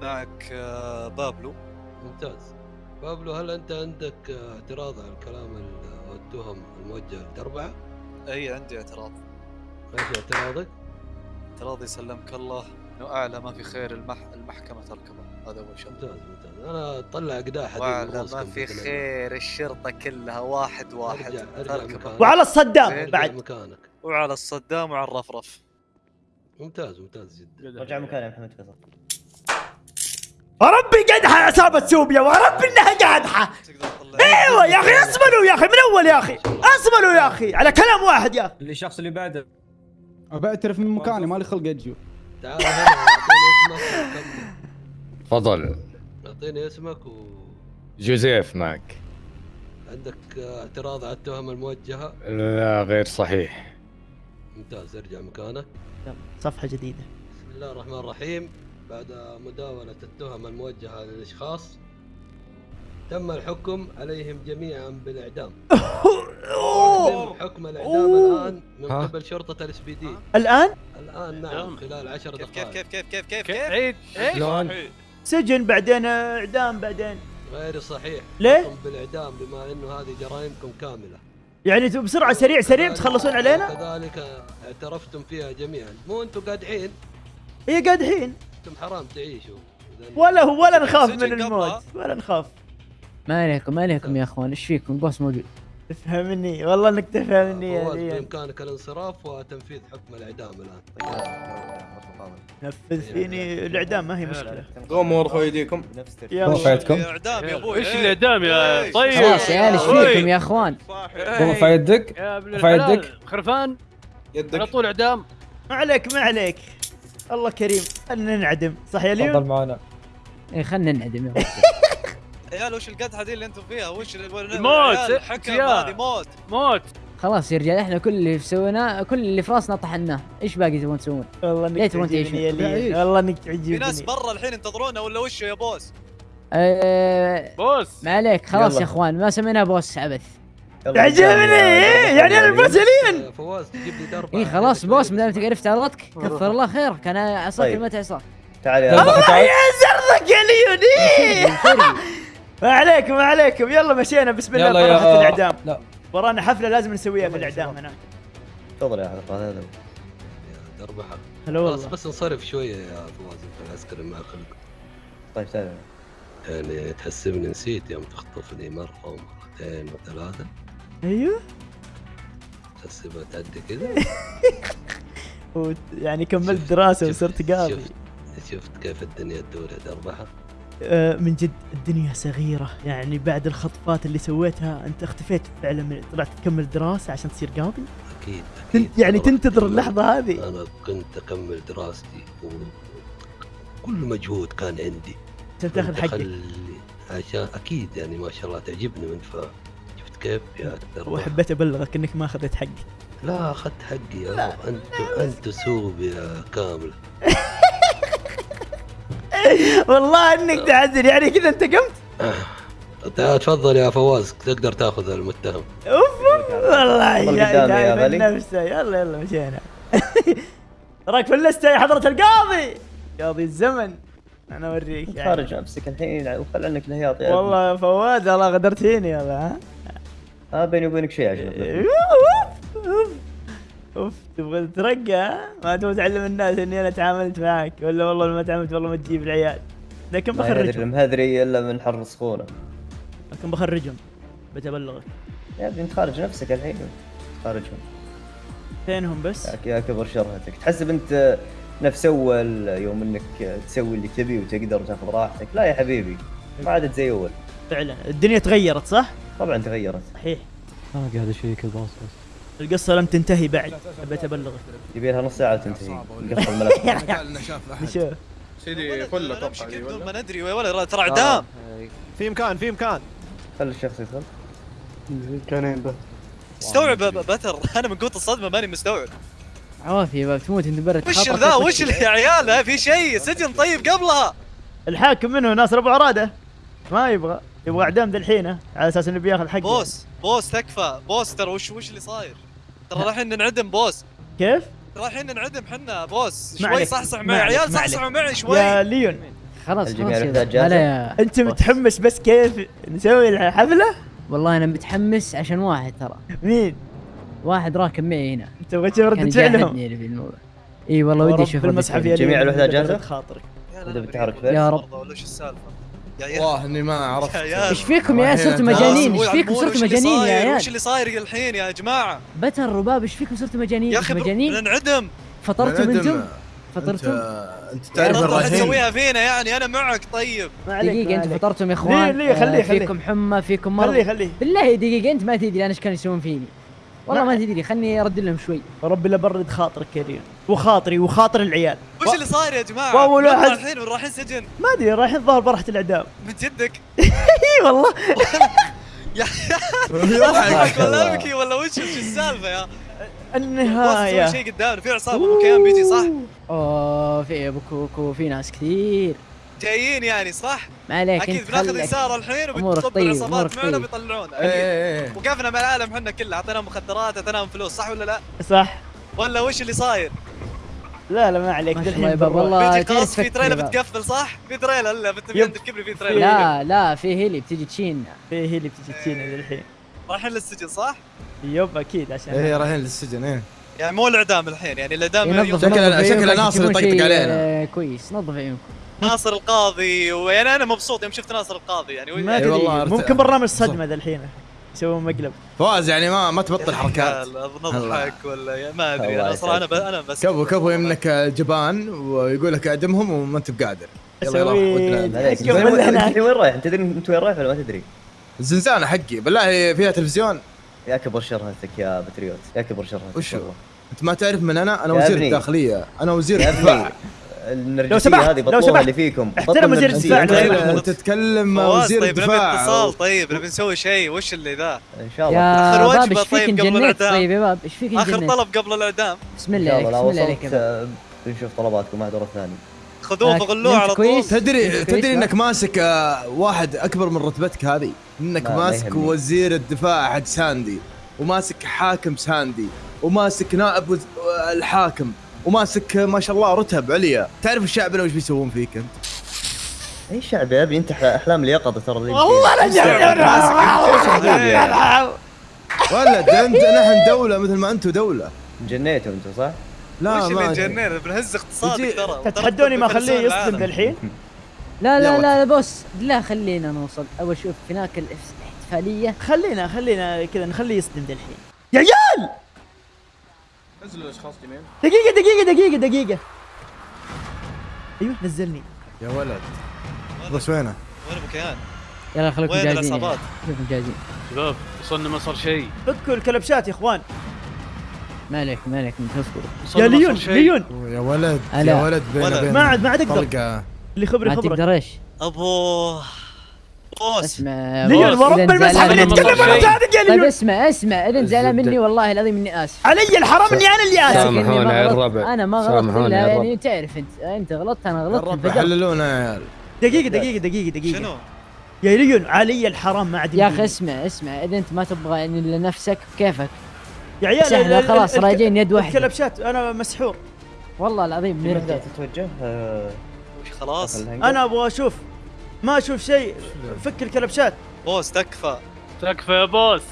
معك آه، بابلو. ممتاز. بابلو هل أنت عندك آه، اعتراض على الكلام ال- والتهم الموجهه لدربعه؟ أي عندي اعتراض. إيش اعتراضك؟ اعتراضي سلمك الله إنه أعلى ما في خير المح... المحكمة تركبه هذا اول شيء ممتاز ممتاز. أنا أطلع قداح حديد وأعلى ما في. خير الشرطة كلها. واحد واحد. أرجع تركبه مكانك. وعلى الصدام بعد. مكانك. وعلى الصدام وعلى الرفرف. ممتاز ممتاز جدا. رجع مكاني يا محمد فيصل وربي قدحه يا عصابه سوبيا وربي إنها قادحه أيوه يا أخي اصبروا يا أخي من أول يا أخي؟ اصبروا يا أخي على كلام واحد يا أخي. اللي الشخص اللي بعده. بعترف من مكاني مالي خلق أجي. تعال. تفضل. أعطيني اسمك و جوزيف معك. عندك اعتراض على التهم الموجهة؟ لا غير صحيح. ممتاز ارجع مكانك. صفحة جديدة. بسم الله الرحمن الرحيم. بعد مداولة التهم الموجهة للأشخاص تم الحكم عليهم جميعا بالإعدام. حكم الإعدام. الآن من؟ قبل شرطة الاس بي دي. الآن؟ الآن نعم خلال عشر كيف كيف دقائق. كيف كيف كيف كيف كيف؟ كيف عيد إيش؟ شلون؟ سجن بعدين إعدام بعدين. غير صحيح. ليه؟ حكم بالإعدام بما أنه هذه جرائمكم كاملة. يعني بسرعة سريع سريع تخلصون علينا؟ كذلك اعترفتم فيها جميعا. مو أنتم قادحين؟ هي قادحين. أنتم حرام تعيشوا. ولا هو ولا نخاف من. الموت ولا نخاف. ما عليكم ما عليكم يا أخوان إيش فيكم؟ البوس موجود. تفهمني والله إنك تفهمني يا ليان بإمكانك الانصراف وتنفيذ حكم الإعدام الآن. نفذ فيني الإعدام ما هي مشكلة. قوموا ارفعوا إيديكم. يلا. إعدام يا أبوي. إيش إيه. الإعدام يا إيه. طيب. خلاص يا عيال إيش. فيكم يا أخوان؟ قوم ارفع يدك يا ابن رفع الحلال. يدك. خرفان على يدك طول إعدام. ما عليك ما عليك. الله كريم خلنا ننعدم صح يا تفضل ليون معنا إيه خلنا ننعدم. يا. عيال وش القدحة دي اللي أنتم فيها؟ وش موت، عيال، حكم يا. هذه موت. موت. خلاص يا رجال إحنا كل اللي سويناه كل اللي في راسنا طحناه. إيش باقي تبون تسوون؟ والله إنك تبون تعجبني والله إنك في ناس تعجبني برا الحين ينتظرونا ولا وش يا بوس؟ أه بوس. ما عليك خلاص يلا. يا إخوان ما سميناه بوس عبث. تعجبني إيه، يعني أنا البوسلين فواز تجيب لي درب اي خلاص بوس ما دام عرفت عرضك كفر الله خيرك كان عصاك طيب. متى عصاك تعال يا الله يعز ارضك يا ليون إيه. ما عليكم ما عليكم. يلا مشينا. بسم الله. فرحة الإعدام. لا. ورانا حفلة لازم نسويها في الإعدام هنا. تفضل يا حضرة هذا دربحة هلا خلاص والله بس انصرف شوية يا فواز انت العسكري ما خلق. طيب تعال. يعني تحسبني نسيت يوم تخطفني مرة ومرتين وثلاثة. أيوه. تحسبها تعدي كذا وت- يعني كملت دراسة وصرت قاضي. شفت شفت كيف الدنيا تدور يا آه، من جد الدنيا صغيرة. يعني بعد الخطفات اللي سويتها أنت اختفيت فعلا من طلعت تكمل دراسة عشان تصير قاضي؟ أكيد أكيد. يعني. تنتظر اللحظة هذه؟ أنا كنت أكمل دراستي وكل مجهود كان عندي. عشان تاخذ حقك. عشان أكيد يعني ما شاء الله تعجبني من ف كيف يا وحبيت أبلغك إنك ما أخذت حقي. لا أخذت حقي يا رب. أنت أنت سوب يا كامل. والله إنك تعذر يعني كذا أنت قمت؟ تا- تفضل يا فواز تقدر تأخذ المتهم. أوف والله يا نفسه. يلا يلا مشينا. راك في اللستة يا حضرة القاضي. قاضي الزمن. أنا أوريك يعني. خارج نفسك الحين وخل عنك الهياط يا والله يا فواز والله غدرت فيني يلا ها؟ آه بيني وبينك شيء عشان أوف أوف أوف. تبغى تترقى؟ ما تبغى تعلم الناس إني أنا تعاملت معك ولا والله ما تعاملت والله ما تجيب العيال. لكن بخرجهم. المهذري إلا من حر سخونه لكن بخرجهم. بتبلغك. يا ابني أنت خارج نفسك الحين. خارجهم. فينهم بس؟ يا- يا كبر شرهتك. تحسب انت نفس أول يوم إنك تسوي اللي تبي وتقدر وتاخذ راحتك. لا يا حبيبي ما عادت زي أول. فعلا. الدنيا تغيرت صح؟ طبعا تغيرت. صحيح. باقي هذا شيء كذا باص القصة لم تنتهي بعد. بتبلغك يبي لها نص ساعة وتنتهي نقفل الملف نشوف سيدي فل أتوقع نمشي دي كيف بدون ولا ما ندري يا ولد ترى اعدام. في مكان في مكان خلي الشخص يدخل. كانين بس. استوعب ب- بتر. أنا من قوة الصدمة ماني مستوعب. عوافي يا باب تموت انت برا. وش ذا. وش يا عيال؟ ها في شيء. سجن طيب قبلها. الحاكم منه ناصر ابو عراده ما يبغى. يبغى اعدام ذا الحين ها؟ على أساس إنه بياخذ حقه. بوس بوس تكفى. بوس ترى وش وش اللي صاير؟ ترى رايحين ننعدم boss. كيف؟ رايحين ننعدم حنا boss. شوي صحصح معي. عيال. صحصحوا معي شوي. يا ليون. خلاص خلاص يا-؟ هلا يا. أنت متحمس بس كيف نسوي الحفلة؟ والله أنا متحمس عشان واحد ترى. مين؟ واحد راكب معي هنا. أنت تبغى تشوف ردة فعلهم؟ إي والله ودي أشوف. يا جميع الوحدات برد جاهزة؟ خاطرك اذا بتحرك يا رب. ولا وش السالفة؟ يا والله إني ما عرفت. عيال إيش فيكم يا الحين صرتوا مجانين؟ إيش فيكم صرتوا مجانين يا صاير؟ عيال؟ وش اللي صاير الحين يا جماعة؟ بتر رباب إيش فيكم صرتوا مجانين؟ يا أخي مجانين؟ ننعدم فطرتم. أنتم انت فطرتم انت تعرف الرايحين تسويها فينا يعني أنا معك طيب. ما عليك دقيقة ما أنتم. فطرتم يا اخوان ليه- ليه؟ خليه- خليه. فيكم حمى فيكم مرض. خليه خليه. بالله دقيقة أنت ما تدري أنا إيش كانوا يسوون فيني. والله ما- تدري خلني أرد لهم شوي. ربي لا برد خاطرك يا ليون وخاطري وخاطر العيال. وش اللي صاير يا جماعة؟ واول وين واحد- رايحين رايحين سجن؟ ما أدري رايحين الظاهر برحة الإعدام. من جدك؟ إي والله. يا يضحك. ولا أبكي ولا وش وش السالفة يا؟ النهاية. شيء قدامنا في عصابه من كيان بيجي صح؟ أوه في أبو كوكو في ناس كثير. جايين يعني صح؟ ما عليك أكيد بناخذ يسار الحين وبتطب طيب، العصابات معنا طيب. بيطلعونا إيه إيه إيه وقفنا مع العالم إحنا كله أعطيناهم مخدرات أعطيناهم فلوس صح ولا لا؟ صح ولا وش اللي صاير؟ لا لا ما عليك. والله قص في تريلا. بتقفل صح؟ في تريلا لا بت- يب. عندك كبري في تريلا لا لا في هيلي بتجي تشين في هي اللي بتجي تجينا ذا الحين رايحين للسجن صح؟ يب أكيد عشان إيه رايحين للسجن إيه يعني مو الإعدام الحين يعني الإعدام شكل- شكل ناصر يطقطق علينا. آه، كويس نظف عيونكم ناصر القاضي ويعني أنا مبسوط يوم شفت ناصر القاضي يعني. ما أدري والله ممكن برنامج صدمة ذا الحين يسوون مقلب. فواز يعني ما ما تبطل حركات. نضحك ولا ما أدري أنا صراحة أنا ب... أنا بس كفو كفو انك جبان ويقول لك اعدمهم وما أنت بقادر. يلا بالله وين- رايح؟ أنت تدري أنت وين رايح ولا ما تدري؟ الزنزانه حقي. بالله فيها تلفزيون. يا كبر شرهتك يا بتريوت. يا كبر شرهتك وشو؟ أنت ما تعرف من أنا؟ أنا وزير. الداخلية. أنا وزير الدفاع. لو سمحت، هذه لو سمحت. اللي فيكم احترم وزير. الدفاع، أنت. انت تتكلم مع وزير طيب نبي الدفاع اتصال طيب نبي نسوي شيء وش اللي ذا؟ إن شاء الله إيش فيك طيب قبل الإعدام. طيب يا باب إيش فيك آخر طلب قبل الإعدام بسم الله عليك بسم الله عليك آه، بنشوف طلباتكم واحد ورا الثاني خذوه آه، فغلوه نمت على طول؟ تدري تدري؟ إنك ماسك آه، واحد أكبر من رتبتك هذه إنك ماسك. وزير الدفاع حق ساندي وماسك حاكم ساندي وماسك نائب الحاكم وماسك ما شاء الله رتب عليا. تعرف الشعب لو إيش بيسوون فيك أنت؟ أي شعب يا ابني أنت أحلام اليقظة ترى والله أنا جاي. ولد أنت نحن دولة مثل ما أنتم دولة. جنيتوا أنتم صح؟ لا وش اللي ما جنينا بنهز اقتصادك ترى. تتحدوني ما أخليه يصدم العالم. ذا الحين؟ لا لا. لا لا بص لا خلينا نوصل. أول شوف هناك الاحتفالية. خلينا خلينا كذا نخليه يصدم الحين. يا عيال! نزلوا الاشخاص جميل دقيقة دقيقة دقيقة دقيقة. أيوه نزلني. يا ولد. بس وينه؟ وين ابو كيان؟ يلا خليكم وين جاهزين يا العصابات؟ عيال. خليكم جاهزين. شباب وصلنا ما صار شيء. فكوا الكلبشات يا إخوان. ما عليك ما عليك وصلنا يا ما ليون. ليون. يا ولد. يا ولد ما عاد ما عاد أقدر. اللي خبري ما خبرك تقدر إيش؟ ابو بوس اسمع ليون ورب المسحب اللي يتكلم شيء. صادق يا طيب ليون اسمع اسمع اذا زعلان مني والله العظيم إني آسف علي الحرام إني أنا اللي آسف سامحوني يا غلطت. الربع. أنا ما غلطت سامحوني إلا يعني الربع. تعرف أنت أنت غلطت أنا غلطت الرب انفجرت حللونا يا عيال دقيقة دقيقة دقيقة دقيقة شنو؟ يا ليون علي الحرام ما عاد يا. أخي اسمع اسمع إذا أنت ما تبغى ان لنفسك كيفك يا عيال سهلة، خلاص، راجعين يد واحدة. الكلبشات أنا مسحور والله العظيم نرجع اهداف تتوجه آه، خلاص. أنا أبغى أشوف ما أشوف شيء فك الكلبشات بوس تكفى تكفى يا بوس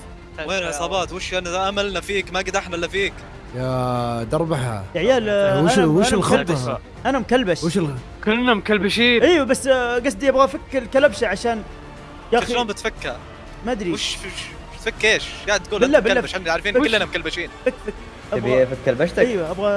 وين العصابات وش أنا املنا فيك ما قدحنا إلا فيك يا دربحة يا عيال آه، وش أنا- وش الخطه؟ مكلبش. أنا مكلبش وش الخ... كلنا مكلبشين أيوه بس آه، قصدي أبغى أفك الكلبشة عشان يا شلون أخي بتفكها؟ ما أدري وش وش تفك إيش؟ قاعد تقول بالله- بالله. إحنا عارفين؟ كلنا مكلبشين فك فك تبي افك كلبشتك؟ أيوه أبغى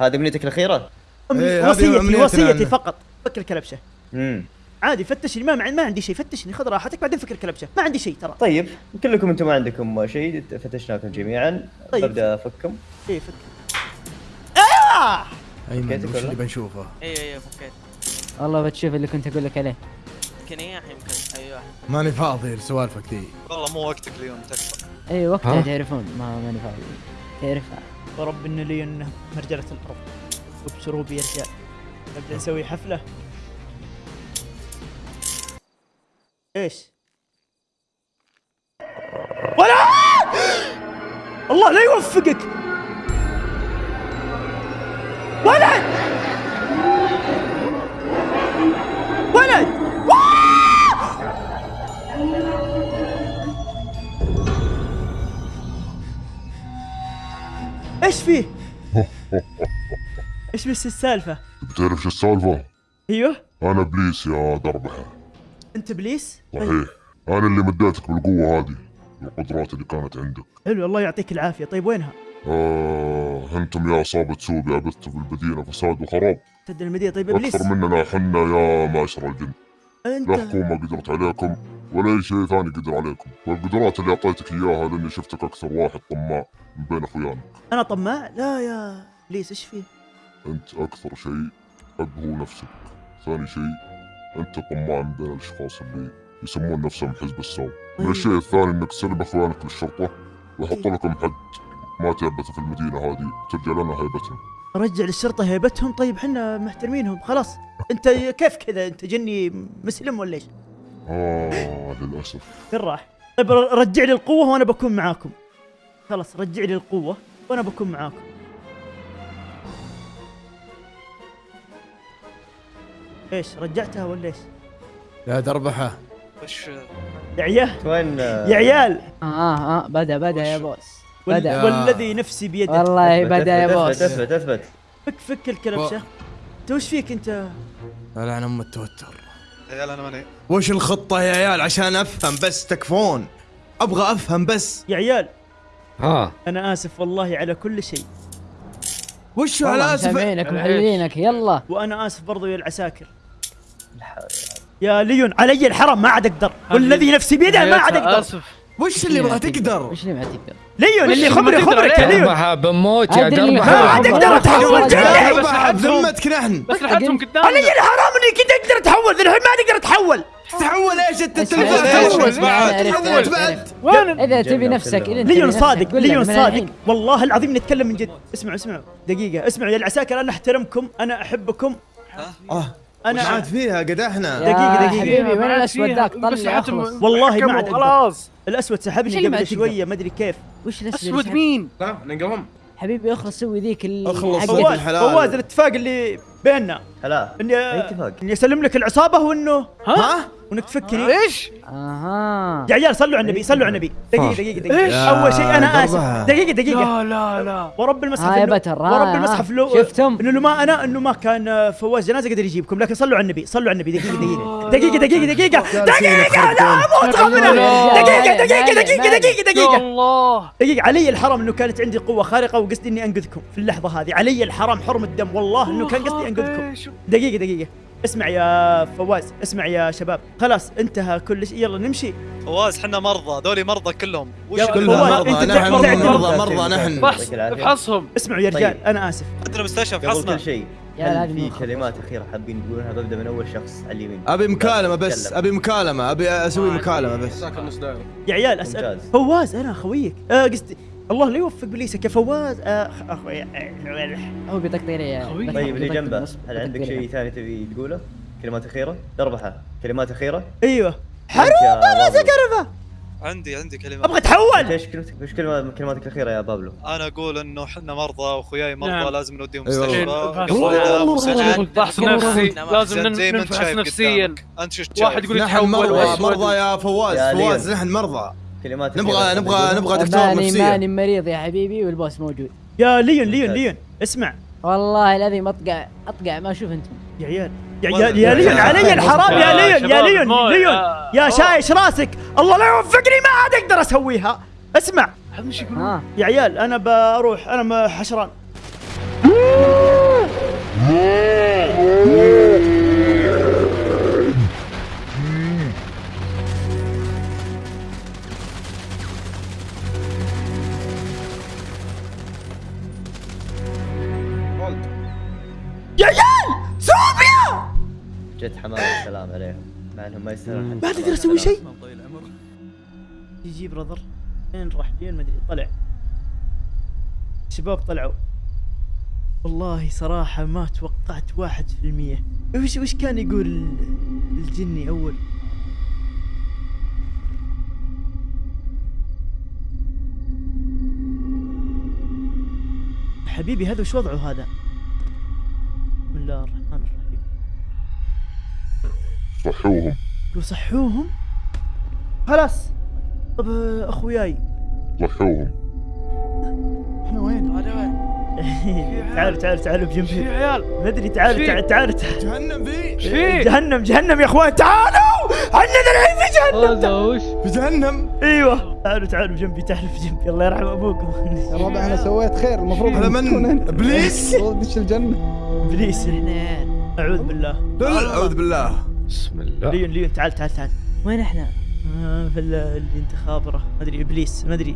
هذه أمنيتك الأخيرة؟ إيه، وصيتي وصيتي. فقط فك الكلبشة امم عادي فتشني ما ما عندي شيء فتشني خذ راحتك بعدين فك الكلبشه ما عندي شيء ترى. طيب كلكم أنتم ما عندكم شيء فتشناكم جميعا. طيب. ببدأ أفككم. إيه فك. أيوه! أيمن فكيتك وش؟ اللي بنشوفه؟ أيوه أيوه فكيت. والله بتشوف اللي كنت أقول لك عليه. يمكن إيه يمكن. أيوه. ماني فاضي لسوالفك ذي. والله مو وقتك اليوم تكفى. اي وقتها ها؟ تعرفون ما ماني فاضي. تعرفها ورب ان لي إنه مرجلة الأرض. يا رجال نبدا نسوي حفلة. إيش؟ ولا الله لا يوفقك ولد ولد إيش فيه؟ إيش بس السالفة؟ بتعرف شو السالفة؟ أيوه أنا إبليس يا دربحة انت إبليس؟ صحيح. أنا اللي مديتك بالقوة هذه القدرات اللي كانت عندك. حلو الله يعطيك العافية. طيب وينها؟ آه أنتم يا عصابة سوبيا عبثتوا في المدينة فساد وخراب. تدري المدينة؟ طيب إبليس؟ أكثر مننا حنا يا معشر الجن. لا انت حكومة قدرت عليكم ولا أي شيء ثاني قدر عليكم. والقدرات اللي أعطيتك إياها لأني شفتك أكثر واحد طماع من بين أخوانك أنا طماع؟ لا يا إبليس إيش فيه؟ أنت أكثر شيء أبهو نفسك. ثاني شيء أنت طماع من بين الأشخاص اللي يسمون نفسهم حزب السوء من الشيء الثاني أنك تسلم أخوانك للشرطة ويحط لكم حد ما تعبثوا في المدينة هذه. ترجع لنا هيبتهم. ارجع للشرطة هيبتهم؟ طيب حنا محترمينهم خلاص. أنت كيف كذا؟ أنت جني مسلم ولا إيش؟ آه للأسف. فين راح؟ طيب رجع لي القوة وأنا بكون معاكم. خلاص رجع لي القوة وأنا بكون معاكم. إيش رجعتها ولا إيش؟ يا دربحه وش؟ يا عيال وين؟ يا عيال. آه آه بدأ بدأ يا بوس. بدأ. والذي نفسي بيده والله بدأ يا بوس. اثبت اثبت فك فك الكلبشه أنت وش فيك أنت؟ لعن ام التوتر يا عيال أنا ماني. وش الخطة يا عيال؟ عشان أفهم بس تكفون. أبغى أفهم بس. يا عيال. ها. أنا آسف والله على كل شيء. وش والله على اسف متابعينك محللينك يلا. وأنا آسف برضو يا العساكر. يا ليون علي الحرم ما عاد أقدر. والذي نفسي بيده ما عاد أقدر. آسف. وش اللي ما تقدر؟ وش اللي ما تقدر؟ ليون اللي خبري خبرك يا؟ ليون. دربحة بموت يا اللي ما عاد أقدر أتحول بذمتك نحن. بس لحقتهم قدامنا علي الحرام إني كنت أقدر أتحول الحين ما أقدر أتحول. تحول إيش أنت تحول بعد. وين إذا تبي نفسك ليون صادق ليون صادق. والله العظيم نتكلم من جد. اسمعوا اسمعوا. دقيقة اسمعوا يا العساكر أنا أحترمكم أنا أحبكم. آه. أنا عاد فيها؟ قدحنا يا دقيقة، دقيقة. حبيبي وين الأسود. ذاك؟ طلع والله ما عاد خلاص. الأسود سحبني قبل؟ شوية ما أدري كيف. وش الأسود أسود مين؟ لا ننقضهم حبيبي اخلص سوي ذيك أخلص. فواز الاتفاق اللي بيننا. هلا. اني اتفاق إني أسلم لك العصابة وانه ها؟ وإنك تفكني إيش؟ أها. يا عيال صلوا على النبي صلوا على النبي. دقيقة دقيقة دقيقة. إيش؟ أول شيء آسف. ضربة. دقيقة دقيقة. لا لا لا. ورب المصحف هاي بتر، ها، ورب ها. المصحف لو شفتم؟ إنه لو ما أنا إنه ما كان آه، فواز جنازة قدر يجيبكم لكن صلوا على النبي صلوا على النبي. دقيقة دقيقة. دقيقة دقيقة دقيقة. دقيقة لا أموت خمنا دقيقة دقيقة دقيقة دقيقة دقيقة. الله. دقيقة علي الحرام إنه كانت عندي قوة خارقة وقصدي إني أنقذكم في اللحظة هذه. علي الحرام حرم الدم والله إنه كان قصدي أنقذكم. دقيقة دقيقة. اسمع يا فواز اسمع يا شباب. خلاص انتهى كل شيء يلا نمشي. فواز حنا مرضى. دولي مرضى كلهم. وش كلهم مرضى. نحن تعتمد- مرضى مرضى نحن. فحص. افحصهم اسمعوا يا رجال طيب. أنا آسف. عندنا مستشفى قبل فحصنا. كل شيء هل في. كلمات أخيرة حابين تقولونها ببدا من أول شخص على اليمين. أبي مكالمة بس. أبي مكالمة أبي أسوي مكالمة بس. ساكن نص دائره يا عيال أسأل. فواز أنا خويك. آه قصدي الله لا يوفق بليسك يا فواز آه أخوي آه، هو خوي. بس طيب اللي جنبه هل عندك. شيء ثاني تبي تقوله؟ كلمات أخيرة؟ دربحة كلمات أخيرة؟ أيوه حروب راسك كرفه عندي عندي كلمة أبغى أتحول إيش كلمتك إيش كلمة- كلماتك الأخيرة يا بابلو؟ أنا أقول إنه إحنا مرضى وأخوياي مرضى نعم. لازم نوديهم أيوة. مستشفى. فحص نفسي لازم زين، زي ما نن- انت نفحص شايف نفسيا. أنت شو واحد يقول يتحول مرضى يا فواز فواز. نحن مرضى كلماتك نبغى نبغى؟ نبغى دكتور ماني نفسية. ماني مريض يا حبيبي والبوس موجود. يا ليون ليون ليون. اسمع. والله الذي اطقع أطقع ما أشوف أنت. يا عيال. يا يا, يا ليون علي الحرام. يا ليون يا ليون ليون. يا- شايش راسك. الله لا يوفقني ما عاد أقدر أسويها. اسمع. يا عيال أنا بروح أنا حشران. السلام عليهم مع إنهم ما يستاهلون ما تقدر أسوي شيء؟ يجي براذر فين راح فين؟ ما أدري طلع. الشباب طلعوا. والله صراحة ما توقعت واحد في المية. وش وش كان يقول ال- الجني أول؟ حبيبي هذا وش وضعه هذا؟ بسم الله الرحمن الرحيم صحوهم. لو صحوهم خلاص. طب أخوياي. صحوهم. إحنا وين؟ هذا وين؟ تعالوا تعالوا تعالوا بجنبي عيال. ما أدري تعالوا؟ تعالوا جهنم في. إيش؟ جهنم جهنم يا أخوان. تعالوا! عندنا الحين في جهنم؟ هذا وش؟ في جهنم. أيوه. تعالوا تعالوا بجنبي تعالوا بجنبي. الله يرحم أبوكم. يا ربع أنا سويت خير. المفروض هذا من؟ المفروض تدش الجنة؟ إبليس. أعوذ بالله. أعوذ بالله. بسم الله. ليون ليون تعال تعال تعال. وين إحنا؟ آه، في ال- الانتخابره ما أدري إبليس ما أدري.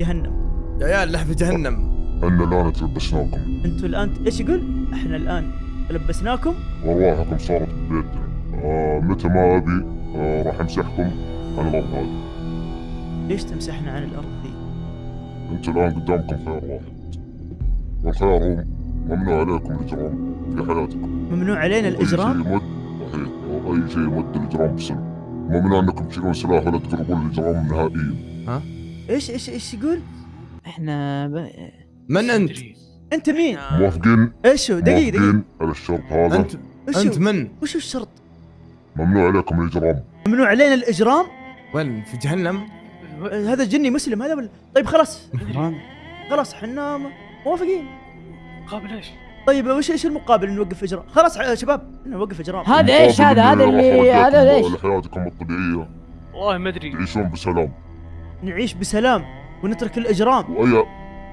جهنم. يا عيال في جهنم. أن الآن تلبسناكم أنتوا الآن إيش يقول؟ إحنا الآن لبسناكم؟ وأرواحكم صارت بيدنا آه متى ما أبي آه راح أمسحكم عن الأرض هذه. ليش تمسحنا عن الأرض ذي؟ أنتوا الآن قدامكم خيار واحد. والخيار هو ممنوع عليكم الإجرام في حياتكم. ممنوع علينا الإجرام؟ أي شيء يمد الإجرام بسنة ممنوع أنكم تشيلون سلاح ولا تقربون الإجرام نهائيا إيش إيش إيش يقول؟ إحنا ب... من أنت؟ أنت مين؟ موافقين إيش هو؟ دقيقة دقيقة موافقين على الشرط هذا انت أنت؟ من؟ وش الشرط؟ ممنوع عليكم الإجرام ممنوع علينا الإجرام؟ وين في جهنم؟ هذا جني مسلم هذا ولا طيب خلاص خلاص إحنا موافقين قابل إيش؟ طيب وش إيش المقابل نوقف اجرام؟ خلاص شباب نوقف اجرام هذا إيش؟ هذا هذا اللي هذا إيش؟ لحياتكم الطبيعية والله ما أدري. تعيشون بسلام. نعيش بسلام ونترك الإجرام. واي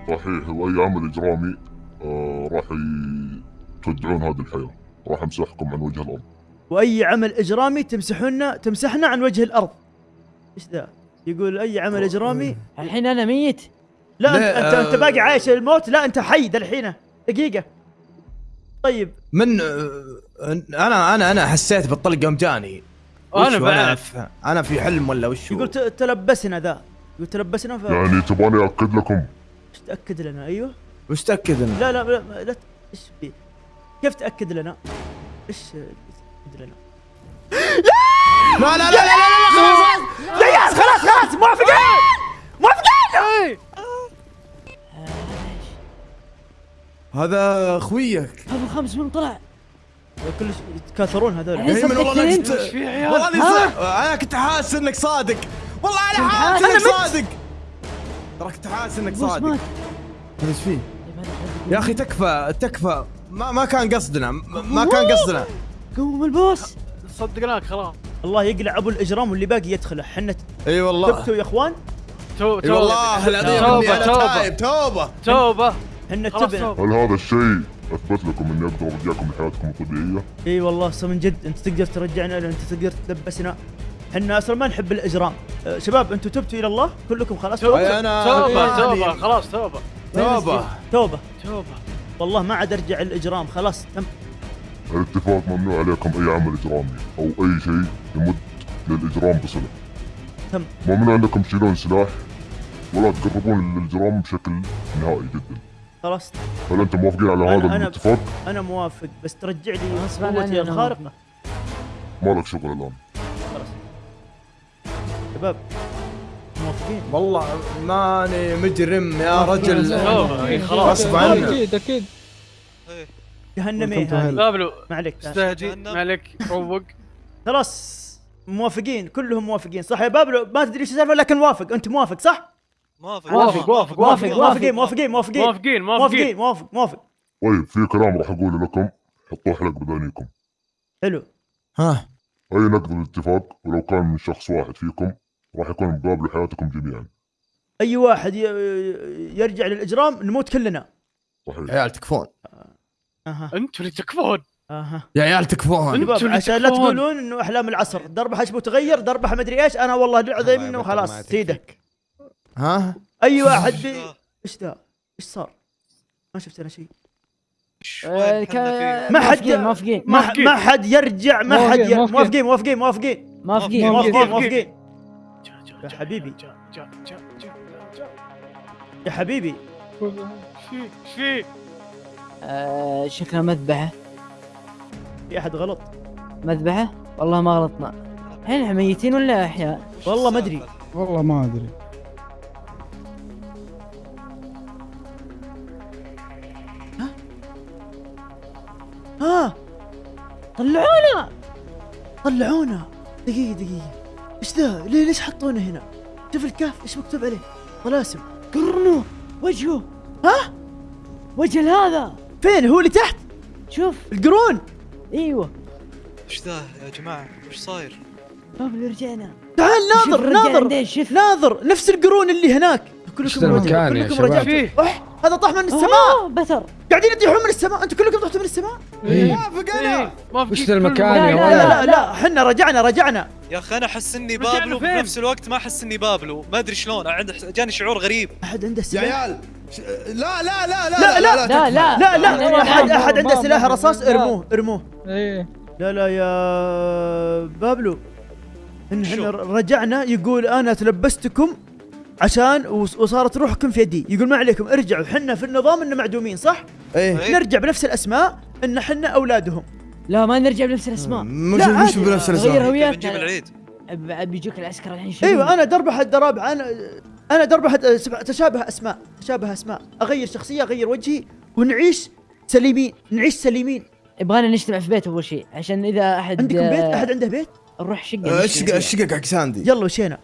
صحيح وأي عمل إجرامي آه راح ي- تودعون هذه الحياة. راح أمسحكم عن وجه الأرض. وأي عمل إجرامي تمسحونا تمسحنا عن وجه الأرض. إيش ذا؟ يقول أي عمل إجرامي؟ الحين أنا ميت. لا انت لا، انت, أنت آه. باقي عايش الموت؟ لا أنت حي ذا الحين. دقيقة. طيب. من أنا أنا أنا حسيت بالطلق يوم جاني؟ بعد. في- أنا في حلم ولا وش هو؟ يقول تلبسنا ذا. يقول تلبسنا ف. يعني تبغاني اكد لكم. إيش تأكد لنا؟ أيوه. وش تأكد انه؟ لا لا لا, لا إيش في كيف تأكد لنا؟ إيش تأكد لنا؟ لا لا لا لا لا لا خلاص. خلاص خلاص موافقين. هذا أخويك. أبو خمس من طلع. كل يتكاثرون هذول. الحين إيه من والله صدقتني كنت انت إيش في عيال؟ والله أنا كنت حاسس إنك صادق. والله أنا حاسس؟ إنك. صادق. ترى كنت حاسس إنك صادق. هذا إيش فيه؟ يا أخي تكفى تكفى. ما ما كان قصدنا. ما كان قصدنا. قوم ال boss. صدقناك خلاص. الله يقلع أبو الإجرام واللي باقي يدخله. حنا إي والله. تبتوا يا إخوان. تو إي والله العظيم أنا توبة. تايب. توبة. توبة حنا خلاص تبنا توبة هل هذا الشيء أثبت لكم اني أقدر ارجعكم لحياتكم الطبيعية؟ إي والله ص- من جد أنت تقدر ترجعنا أنت تقدر تلبسنا. حنا أصلا ما نحب الإجرام. أه، شباب أنتم تبتوا إلى الله؟ كلكم خلاص؟ توبة. أي أنا- توبة يعني- توبة. خلاص توبة. توبة. توبة. توبة. والله ما عاد أرجع الإجرام. خلاص تم. الاتفاق ممنوع عليكم أي عمل إجرامي أو أي شيء يمد للإجرام بصلة. تم. ممنوع إنكم تشيلون سلاح ولا تقربون للإجرام بشكل نهائي جدا. خلاص هل أنتم موافقين على هذا أنا- الاتفاق؟ أنا موافق بس ترجع لي قوتي الخارقة. ما لك شغل الآن. شباب موافقين؟ والله ماني مجرم يا رجل. غصب عنك أكيد أكيد جهنمي. بابلو ما عليك استهجي. ما عليك روق. خلاص موافقين. كلهم موافقين صح يا بابلو؟ ما تدري إيش السالفة لكن موافق. أنت موافق صح؟ موافق. موافق موافق موافق موافقين موافقين موافقين. موافقين موافقين. موافق موافق. طيب في كلام راح أقوله لكم. حطوه حلق بدانيكم حلو. ها. أي نقض الاتفاق ولو كان من شخص واحد فيكم راح يكون مقابل حياتكم جميعا. أي واحد يرجع للإجرام نموت كلنا. صحيح. عيال تكفون. أها. أنتوا اللي تكفون. أها. يا عيال تكفون. عشان لا. تقولون إنه أحلام العصر. ضربه حشبه وتغير ضربه مدري إيش. أنا والله العظيم إنه خلاص سيدك ها؟ أي واحد بي... إيش ذا؟ إيش صار؟ ما شفت أنا شيء. ما حد موافقين موافقين. ما حد يرجع ما حد موافقين، ي- موافقين. موافقين موافقين موافقين. موافقين. يا حبيبي. يا حبيبي. في في. آه، شكلها مذبحة. في أحد غلط؟ مذبحة؟ والله ما غلطنا. الحين إحنا ميتين ولا أحياء؟ والله ما أدري. والله ما أدري. ها؟ طلعونا! طلعونا! دقيقة دقيقة. إيش ذا؟ ليه ليش حطونا هنا؟ شوف الكهف إيش مكتوب عليه؟ طلاسم قرنه وجهه! ها؟ وجه هذا! فين؟ هو اللي تحت؟ شوف. القرون! إيوه. إيش ذا يا جماعة؟ إيش صاير؟ بابلو رجعنا. تعال ناظر ناظر ناظر. نفس القرون اللي هناك. كلكم رجعتوا. كلكم؟ رجعتوا هذا طاح من السماء. بتر قاعدين يطيحون من السماء. أنتم كلكم طحتوا من السماء؟ إيه، موافقين وش ذا المكان يا لا، ولد؟ لا لا لا إحنا رجعنا رجعنا. يا أخي أنا أحس إني بابلو فين؟ بنفس الوقت ما أحس إني بابلو. ما أدري شلون. عند جاني شعور غريب. أحد عنده يا سلاح؟ عيال ش- لا لا لا لا، لا، لا لا. لا لا لا، احد لا، أحد عنده سلاح رصاص؟ ارموه ارموه. إيه. لا لا يا بابلو؟ إحنا رجعنا يقول أنا تلبستكم عشان وص- وصارت روحكم في يدي. يقول ما عليكم ارجعوا. حنا في النظام ان معدومين صح؟ إيه. إيه. نرجع بنفس الأسماء إن حنا أولادهم. لا ما نرجع بنفس الأسماء. مش لا، مش. بنفس غير الاسماء هوياتنا. بنجيب العيد. بيجوك العسكر الحين يشيلون. أيوه أنا درب أحد دراب أنا أنا درب أحد تشابه أسماء تشابه أسماء. أغير شخصية أغير وجهي ونعيش سليمين نعيش سليمين. يبغانا نجتمع في بيت أول شيء عشان إذا احد عندكم بيت؟ أحد عنده بيت؟ نروح شقة. الشقة فيها. الشقة حق ساندي. يلا وشينا.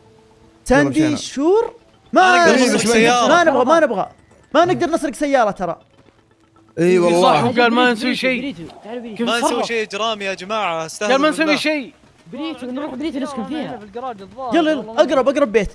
ساندي. شور ما ما نقدر نسرق ما سيارة. نبغى ما نبغى. ما نقدر نسرق سيارة ترى. إي صح والله. وقال ما نسوي شيء. ما نسوي. شيء اجرامي يا جماعة استهدوا قال ما نسوي. شيء. بريتو نروح بريتو نسكن فيها. في الجراج الظاهر. يلا يلا أقرب أقرب بيت.